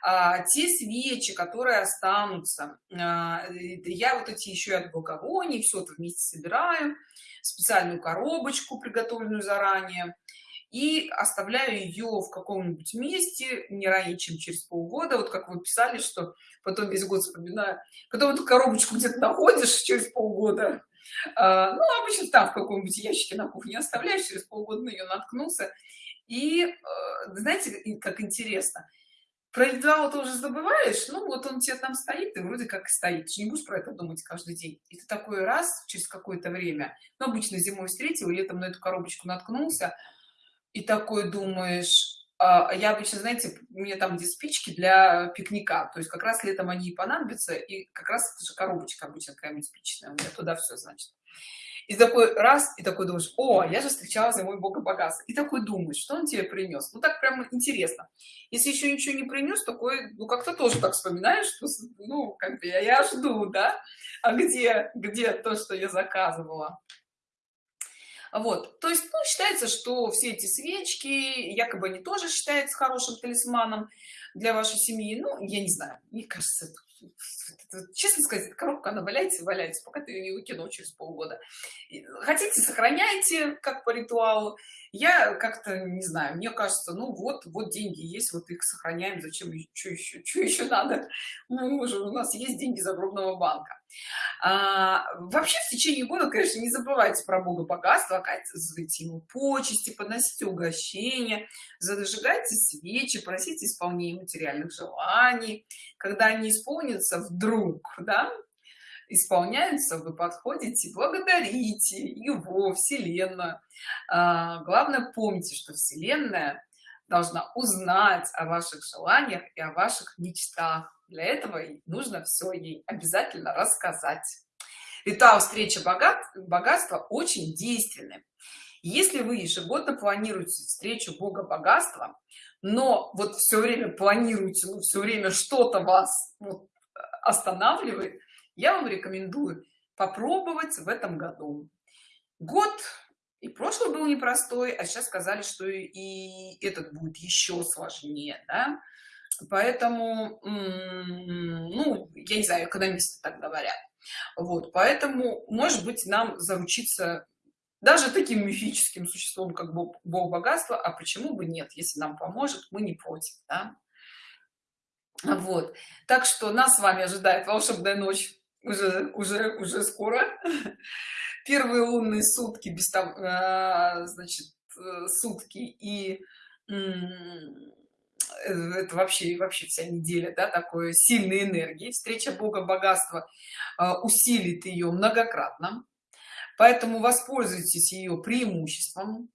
А, те свечи которые останутся а, я вот эти еще от благовоний все это вместе собираю специальную коробочку приготовленную заранее и оставляю ее в каком-нибудь месте не ранее чем через полгода вот как вы писали что потом весь год вспоминаю. Потом эту коробочку где-то находишь через полгода. А, ну обычно там в каком-нибудь ящике на кухне оставляешь через полгода на нее наткнулся. И э, знаете как интересно про ритуал ты уже забываешь ну вот он тебе там стоит и вроде как стоит. Ты не будешь про это думать каждый день. И ты такой раз через какое-то время ну обычно зимой встретил летом на эту коробочку наткнулся и такой думаешь а, я обычно знаете у меня там где спички для пикника то есть как раз летом они и понадобятся и как раз же коробочка обычно какая-нибудь спичная у меня туда все значит и такой раз и такой думаешь о я же встречала за мой бога богатства и такой думаешь что он тебе принес ну так прямо интересно. Если еще ничего не принес такой ну как-то тоже так вспоминаешь что ну как бы я, я жду да? А где где то что я заказывала вот то есть ну, считается что все эти свечки якобы они тоже считаются хорошим талисманом для вашей семьи. Ну я не знаю мне кажется честно сказать коробка она валяется валяется пока ты ее не выкинул через полгода. Хотите сохраняйте как по ритуалу я как-то не знаю мне кажется ну вот вот деньги есть вот их сохраняем зачем что еще что еще надо? Ну, уже у нас есть деньги загробного банка. А, вообще в течение года конечно не забывайте про бога богатства оказывайте ему почести подносите угощения зажигайте свечи просите исполнения материальных желаний. Когда они исполнятся вдруг да исполняются вы подходите благодарите его вселенную. А, главное помните что вселенная должна узнать о ваших желаниях и о ваших мечтах. Для этого нужно все ей обязательно рассказать. Ритуал встречи богат богатства очень действенный если вы ежегодно планируете встречу бога богатства но вот все время планируете ну, все время что-то вас вот, останавливает я вам рекомендую попробовать в этом году год и прошлый был непростой а сейчас сказали что и этот будет еще сложнее да? поэтому ну я не знаю экономисты так говорят вот поэтому может быть нам заручиться даже таким мифическим существом как бог, бог богатства а почему бы нет если нам поможет мы не против да? вот так что нас с вами ожидает волшебная ночь уже уже уже скоро. [LAUGHS] Первые лунные сутки без там а, значит э, сутки и это вообще вообще вся неделя да такой сильной энергии. Встреча бога богатства усилит ее многократно. Поэтому воспользуйтесь ее преимуществом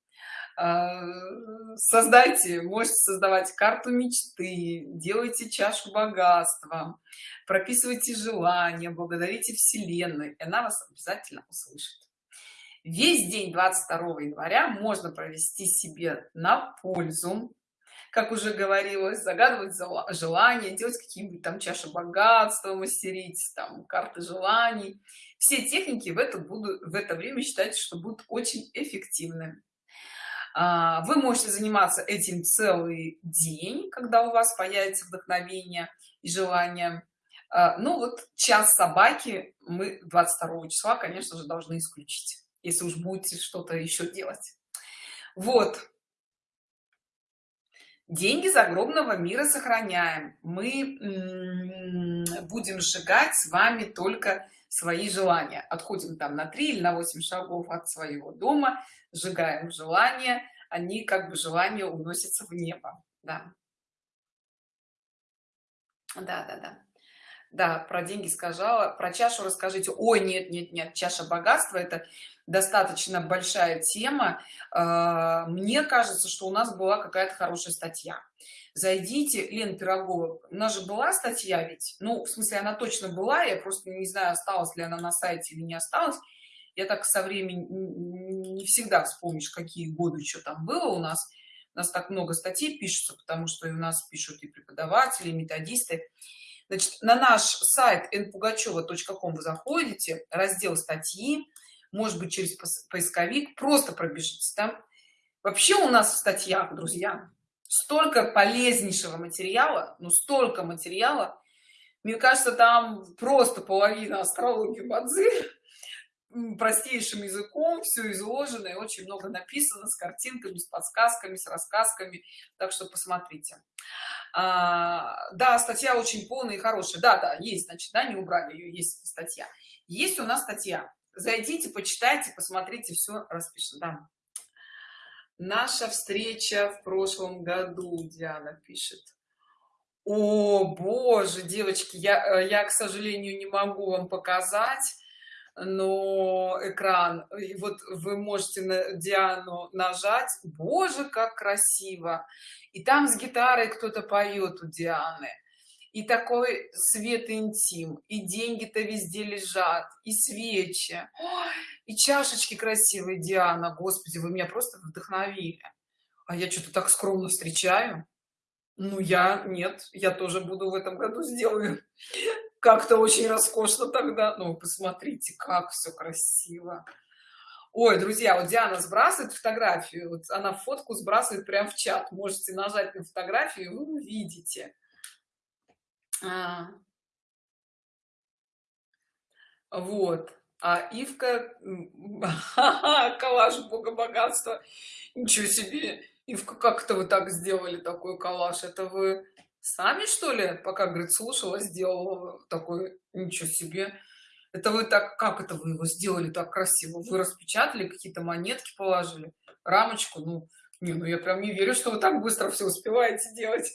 создайте можете создавать карту мечты делайте чашу богатства прописывайте желания благодарите вселенной и она вас обязательно услышит. Весь день 22 января можно провести себе на пользу как уже говорилось загадывать желания делать какие-нибудь там чаши богатства мастерить там карты желаний. Все техники в это будут в это время считать что будут очень эффективны вы можете заниматься этим целый день когда у вас появится вдохновение и желание. А, ну вот час собаки мы 22 числа конечно же должны исключить если уж будете что-то еще делать. Вот. Деньги загробного мира сохраняем. Мы будем сжигать с вами только свои желания. Отходим там на 3 или на 8 шагов от своего дома сжигаем желания они как бы желания уносятся в небо да. Да да да да про деньги сказала про чашу расскажите. Ой нет нет нет чаша богатства это достаточно большая тема. А, мне кажется что у нас была какая-то хорошая статья. Зайдите лен пирогова у нас же была статья ведь? Ну в смысле она точно была я просто не знаю осталась ли она на сайте или не осталась я так со временем не всегда вспомнишь какие годы что там было. У нас у нас так много статей пишется потому что и у нас пишут и преподаватели и методисты. Значит на наш сайт npugacheva.com вы заходите раздел статьи может быть через поисковик просто пробежитесь там. Вообще у нас в статьях друзья столько полезнейшего материала ну столько материала. Мне кажется там просто половина астрологии бадзи простейшим языком все изложено и очень много написано с картинками с подсказками с рассказками. Так что посмотрите. А, да статья очень полная и хорошая. Да да есть значит да не убрали ее есть статья. Есть у нас статья. Зайдите почитайте посмотрите все распишем да. наша встреча в прошлом году диана пишет. О боже девочки я э, я к сожалению не могу вам показать но экран и вот вы можете на диану нажать. Боже как красиво! И там с гитарой кто-то поет у дианы. И такой свет интим и деньги-то везде лежат и свечи. И чашечки красивые диана. Господи вы меня просто вдохновили. А я что-то так скромно встречаю. Ну я нет я тоже буду в этом году сделаю как-то очень роскошно тогда. Ну посмотрите как все красиво. Ой друзья вот диана сбрасывает фотографию вот она фотку сбрасывает прямо в чат. Можете нажать на фотографию вы увидите. А, вот. А ивка [LAUGHS] коллаж бога богатства. Ничего себе! Ивка как это вы так сделали такой коллаж? Это вы сами что ли? Пока говорит слушала сделала такой ничего себе. Это вы так как это вы его сделали так красиво? Вы распечатали какие-то монетки положили рамочку? Ну не ну я прям не верю что вы так быстро все успеваете делать.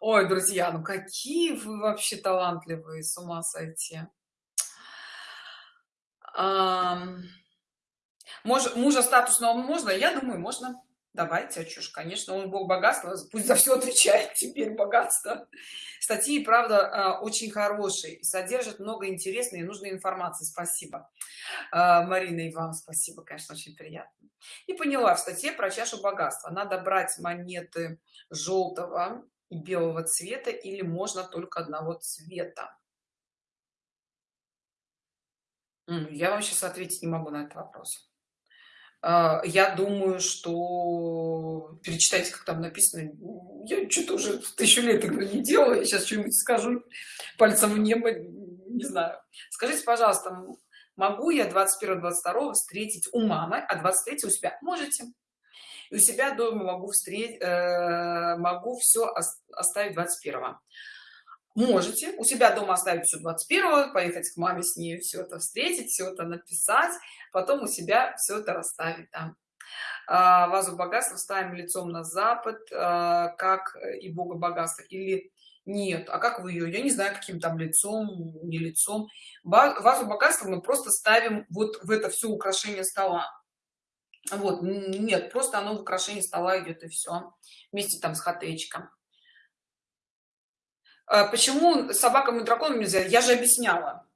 Ой друзья ну какие вы вообще талантливые с ума сойти. А, муж, мужа статусного можно? Я думаю можно давайте а чушь конечно он бог богатства пусть за все отвечает [LAUGHS] теперь богатство. Статьи правда а, очень хорошие содержат много интересной и нужной информации. Спасибо. А, марина и вам спасибо конечно очень приятно. И поняла в статье про чашу богатства. Надо брать монеты желтого и белого цвета или можно только одного цвета? Я вам сейчас ответить не могу на этот вопрос я думаю, что перечитайте, как там написано. Я что-то уже тысячу лет этого не делала. Я сейчас что-нибудь скажу пальцем в небо, не знаю. Скажите, пожалуйста, могу я 21-22 встретить у мамы, а 23 у себя? Можете. И у себя дома могу встретить, э, могу все оставить 21 -го можете. У себя дома оставить все 21 поехать к маме с ней все это встретить все это написать потом у себя все это расставить там. А, вазу богатства ставим лицом на запад а, как и бога богатства или нет а как вы ее я не знаю каким там лицом не лицом. Вазу богатства мы просто ставим вот в это все украшение стола. Вот нет просто оно в украшении стола идет и все вместе там с хатечком почему собакам и драконам нельзя? Я же объясняла.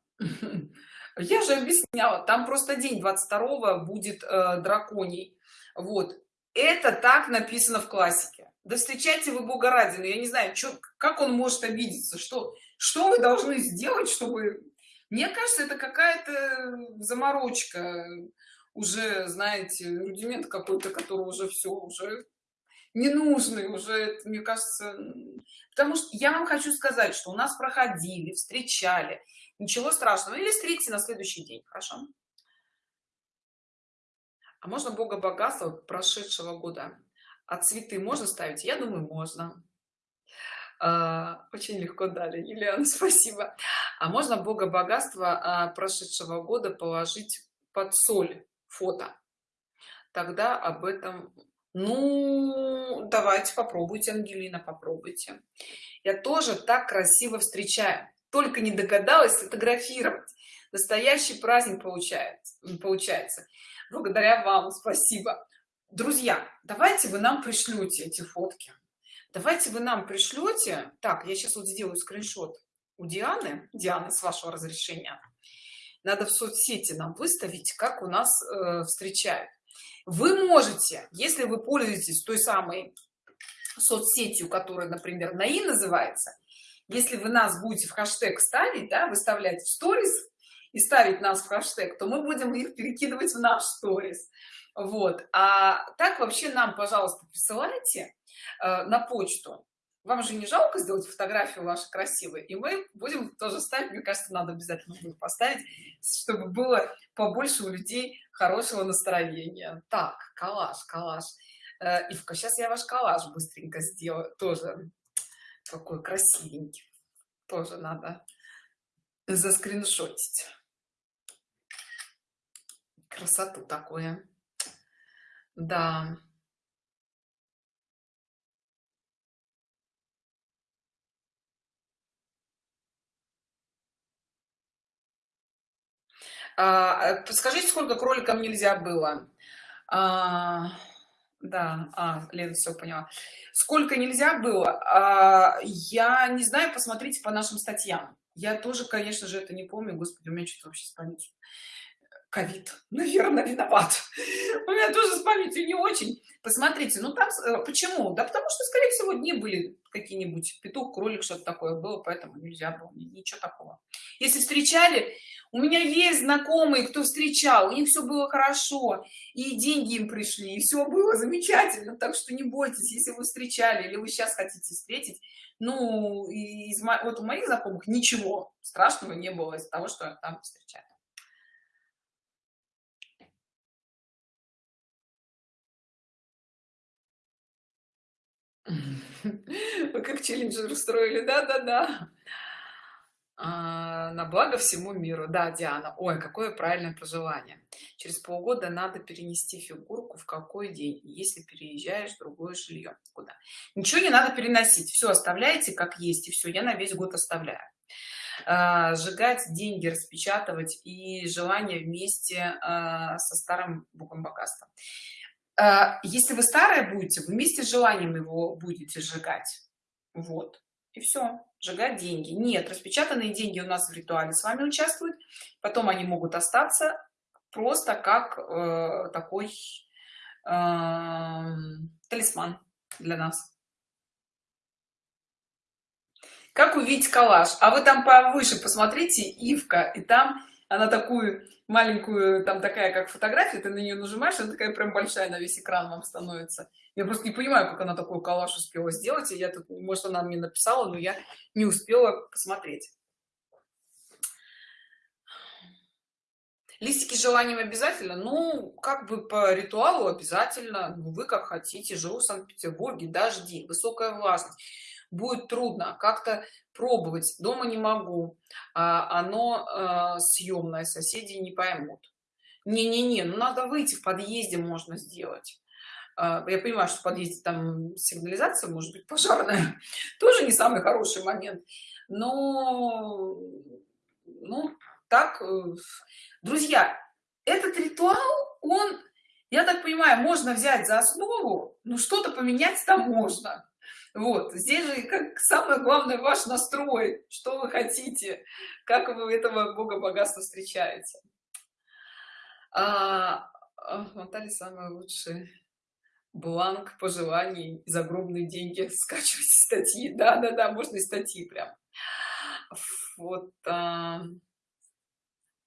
[LAUGHS] Я же объясняла. Там просто день 22 будет э, драконий. Вот. Это так написано в классике. Да встречайте вы бога ради но я не знаю что как он может обидеться? Что что вы должны сделать чтобы мне кажется это какая-то заморочка уже знаете рудимент какой-то который уже все уже ненужный уже мне кажется потому что я вам хочу сказать что у нас проходили встречали ничего страшного. Или встретите на следующий день хорошо? А можно бога богатства прошедшего года? А цветы можно ставить? Я думаю можно. А, очень легко дали Юлиан [LAUGHS] спасибо. А можно бога богатства а, прошедшего года положить под соль? Фото. Тогда об этом ну давайте попробуйте ангелина попробуйте. Я тоже так красиво встречаю. Только не догадалась фотографировать настоящий праздник получается получается. Благодаря вам спасибо. Друзья давайте вы нам пришлете эти фотки. Давайте вы нам пришлете. Так я сейчас вот сделаю скриншот у дианы. Дианы с вашего разрешения. Надо в соцсети нам выставить как у нас э, встречают вы можете если вы пользуетесь той самой соцсетью которая например наи называется если вы нас будете в хэштег ставить да, выставлять в сторис и ставить нас в хэштег то мы будем их перекидывать в наш сторис. Вот. А так вообще нам пожалуйста присылайте э, на почту вам же не жалко сделать фотографию ваши красивые и мы будем тоже ставить. Мне кажется надо обязательно будет поставить чтобы было побольше у людей хорошего настроения. Так коллаж коллаж. Э, ивка сейчас я ваш коллаж быстренько сделаю тоже. Какой красивенький. Тоже надо заскриншотить. Красоту такое да подскажите сколько кроликам нельзя было? А, да а, лена все поняла. Сколько нельзя было? А, я не знаю посмотрите по нашим статьям. Я тоже конечно же это не помню. Господи у меня что-то вообще с памятью? Ковид. Наверное виноват. У меня тоже с памятью не очень. Посмотрите ну там э, почему? Да потому что скорее всего дни были какие-нибудь петух кролик что-то такое было поэтому нельзя было ничего такого. Если встречали у меня есть знакомые кто встречал у них все было хорошо и деньги им пришли и все было замечательно так что не бойтесь если вы встречали или вы сейчас хотите встретить ну из вот у моих знакомых ничего страшного не было из того что там встречали Вы как челленджер устроили, да-да-да. А, на благо всему миру. Да, Диана. Ой, какое правильное пожелание. Через полгода надо перенести фигурку в какой день, если переезжаешь в другое жилье. Куда? Ничего не надо переносить. Все оставляете как есть, и все. Я на весь год оставляю. А, сжигать деньги, распечатывать и желание вместе а, со старым богом богатства. А, если вы старые будете вместе с желанием его будете сжигать. Вот. И все сжигать деньги. Нет распечатанные деньги у нас в ритуале с вами участвуют. Потом они могут остаться просто как э, такой э, талисман для нас. Как увидеть коллаж а вы там повыше посмотрите ивка и там она такую маленькую там такая как фотография ты на нее нажимаешь она такая прям большая на весь экран вам становится. Я просто не понимаю как она такой коллаж успела сделать и я тут может она мне написала но я не успела посмотреть. Листики желанием обязательно? Ну как бы по ритуалу обязательно. Ну, вы как хотите живу в санкт-петербурге дожди высокая влажность будет трудно как-то пробовать дома не могу а, оно а, съемное соседи не поймут. Не не не ну надо выйти в подъезде можно сделать. А, я понимаю что в подъезде там сигнализация может быть пожарная [LAUGHS] тоже не самый хороший момент но ну так э, друзья этот ритуал он я так понимаю можно взять за основу но что-то поменять там можно вот здесь же как самое главное ваш настрой что вы хотите как вы этого бога богатства встречаете. А, а, Наталья самый лучший бланк пожеланий загробные деньги. [LAUGHS] Скачивать статьи. Да да да можно и статьи прям. Вот а,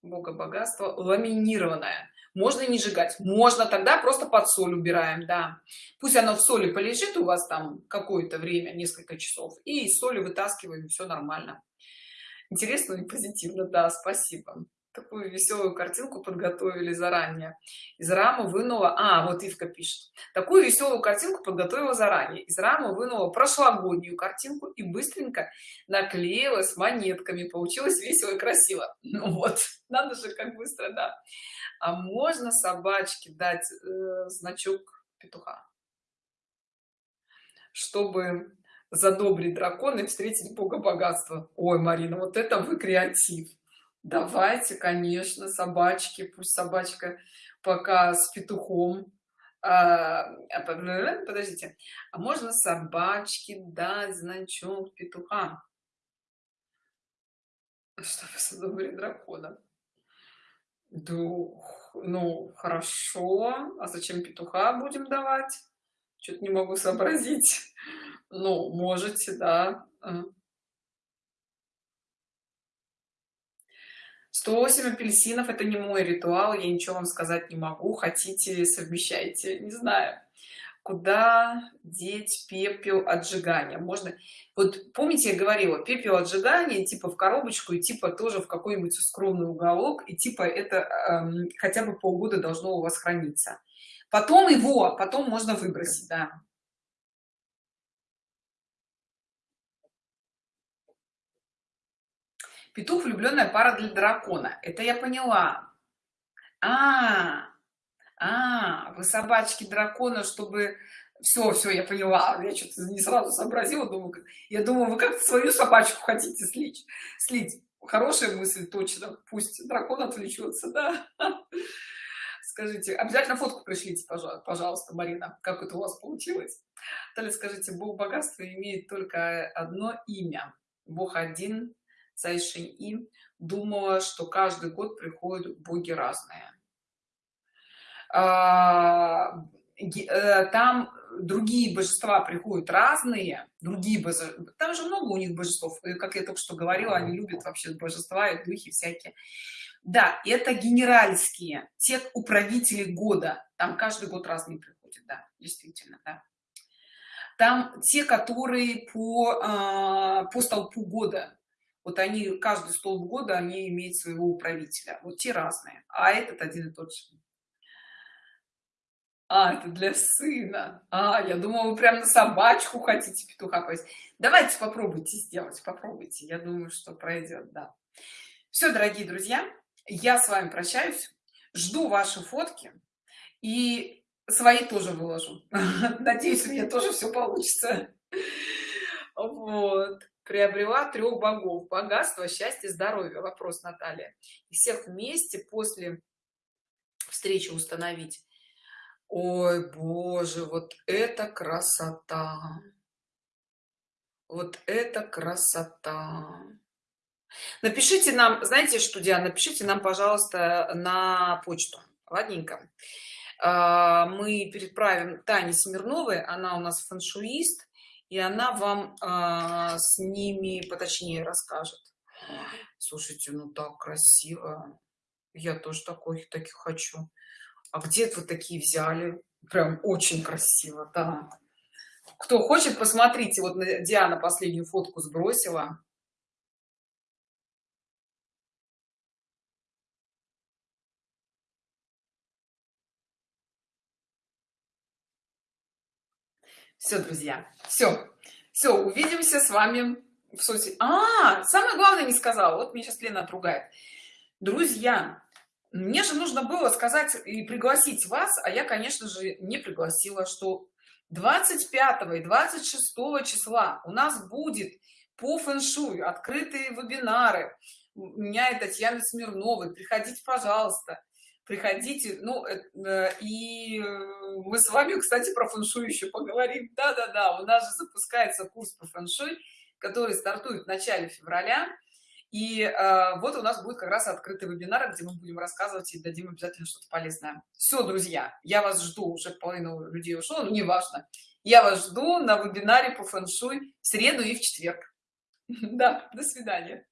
бога богатства ламинированная можно не сжигать можно тогда просто под соль убираем да. Пусть оно в соли полежит у вас там какое-то время несколько часов и соли вытаскиваем все нормально. Интересно и позитивно да спасибо такую веселую картинку подготовили заранее. Из рамы вынула а вот ивка пишет такую веселую картинку подготовила заранее. Из рамы вынула прошлогоднюю картинку и быстренько наклеила с монетками. Получилось весело и красиво [LAUGHS] ну вот надо же как быстро да. А можно собачке дать э, значок петуха? Чтобы задобрить дракона и встретить бога богатства. Ой марина вот это вы креатив давайте конечно собачки пусть собачка пока с петухом а, а подождите а можно собачки дать значок петуха чтобы задобрить дракона Дух, ну, хорошо. А зачем петуха будем давать? Что-то не могу сообразить. Ну, можете, да. 108 апельсинов это не мой ритуал я ничего вам сказать не могу. Хотите совмещайте не знаю. Куда деть пепел отжигания? Можно вот помните я говорила пепел отжигания типа в коробочку и типа тоже в какой-нибудь скромный уголок и типа это э, хотя бы полгода должно у вас храниться. Потом его потом можно выбросить да петух влюбленная пара для дракона. Это я поняла. А, -а, вы собачки дракона чтобы все все я поняла. Я что-то не сразу сообразила думаю я думаю вы как свою собачку хотите слить слить. Хорошая мысль точно. Пусть дракон отвлечется да. Скажите обязательно фотку пришлите пожалуйста марина. Как это у вас получилось? Далее скажите бог богатства имеет только одно имя. Бог один Цайшинь И думала, что каждый год приходят боги разные. А, э, там другие божества приходят разные, другие божества, там же много у них божеств, как я только что говорила, они любят вообще божества и духи всякие. Да, это генеральские, те управители года, там каждый год разные приходят, да, действительно, да. Там те, которые по, а, по столпу года, вот они, каждый столб года, они имеют своего управителя, вот те разные, а этот один и тот же. А, это для сына. А, я думала, вы прям на собачку хотите петуха повесить. Давайте попробуйте сделать, попробуйте. Я думаю, что пройдет, да. Все, дорогие друзья, я с вами прощаюсь. Жду ваши фотки и свои тоже выложу. [LAUGHS] Надеюсь, у меня тоже все получится. [LAUGHS] Вот. Приобрела трех богов. Богатство, счастье, здоровье. Вопрос, Наталья. И всех вместе после встречи установить Ой, боже, вот это красота! Вот это красота! Напишите нам, знаете что, Диана, напишите нам, пожалуйста, на почту. Ладненько. А, мы переправим Тане Смирновой, она у нас фэншуист, и она вам а, с ними поточнее расскажет. Слушайте, ну так красиво. Я тоже такой, таких хочу. А где вы такие взяли? Прям очень красиво да. Кто хочет посмотрите. Вот диана последнюю фотку сбросила все друзья все все увидимся с вами в соцсети а самое главное не сказала. Вот мне сейчас лена отругает. Друзья мне же нужно было сказать и пригласить вас а я конечно же не пригласила что 25 и 26 числа у нас будет по фэншую открытые вебинары. У меня и татьяны смирновой. Приходите пожалуйста приходите ну э, и мы с вами кстати про фэншуй еще поговорим да да да у нас же запускается курс по фэншуй который стартует в начале февраля и э, вот у нас будет как раз открытый вебинар, где мы будем рассказывать и дадим обязательно что-то полезное. Все, друзья, я вас жду, уже половина людей ушло, но неважно. Я вас жду на вебинаре по фэншуй в среду и в четверг. [LAUGHS] Да, до свидания.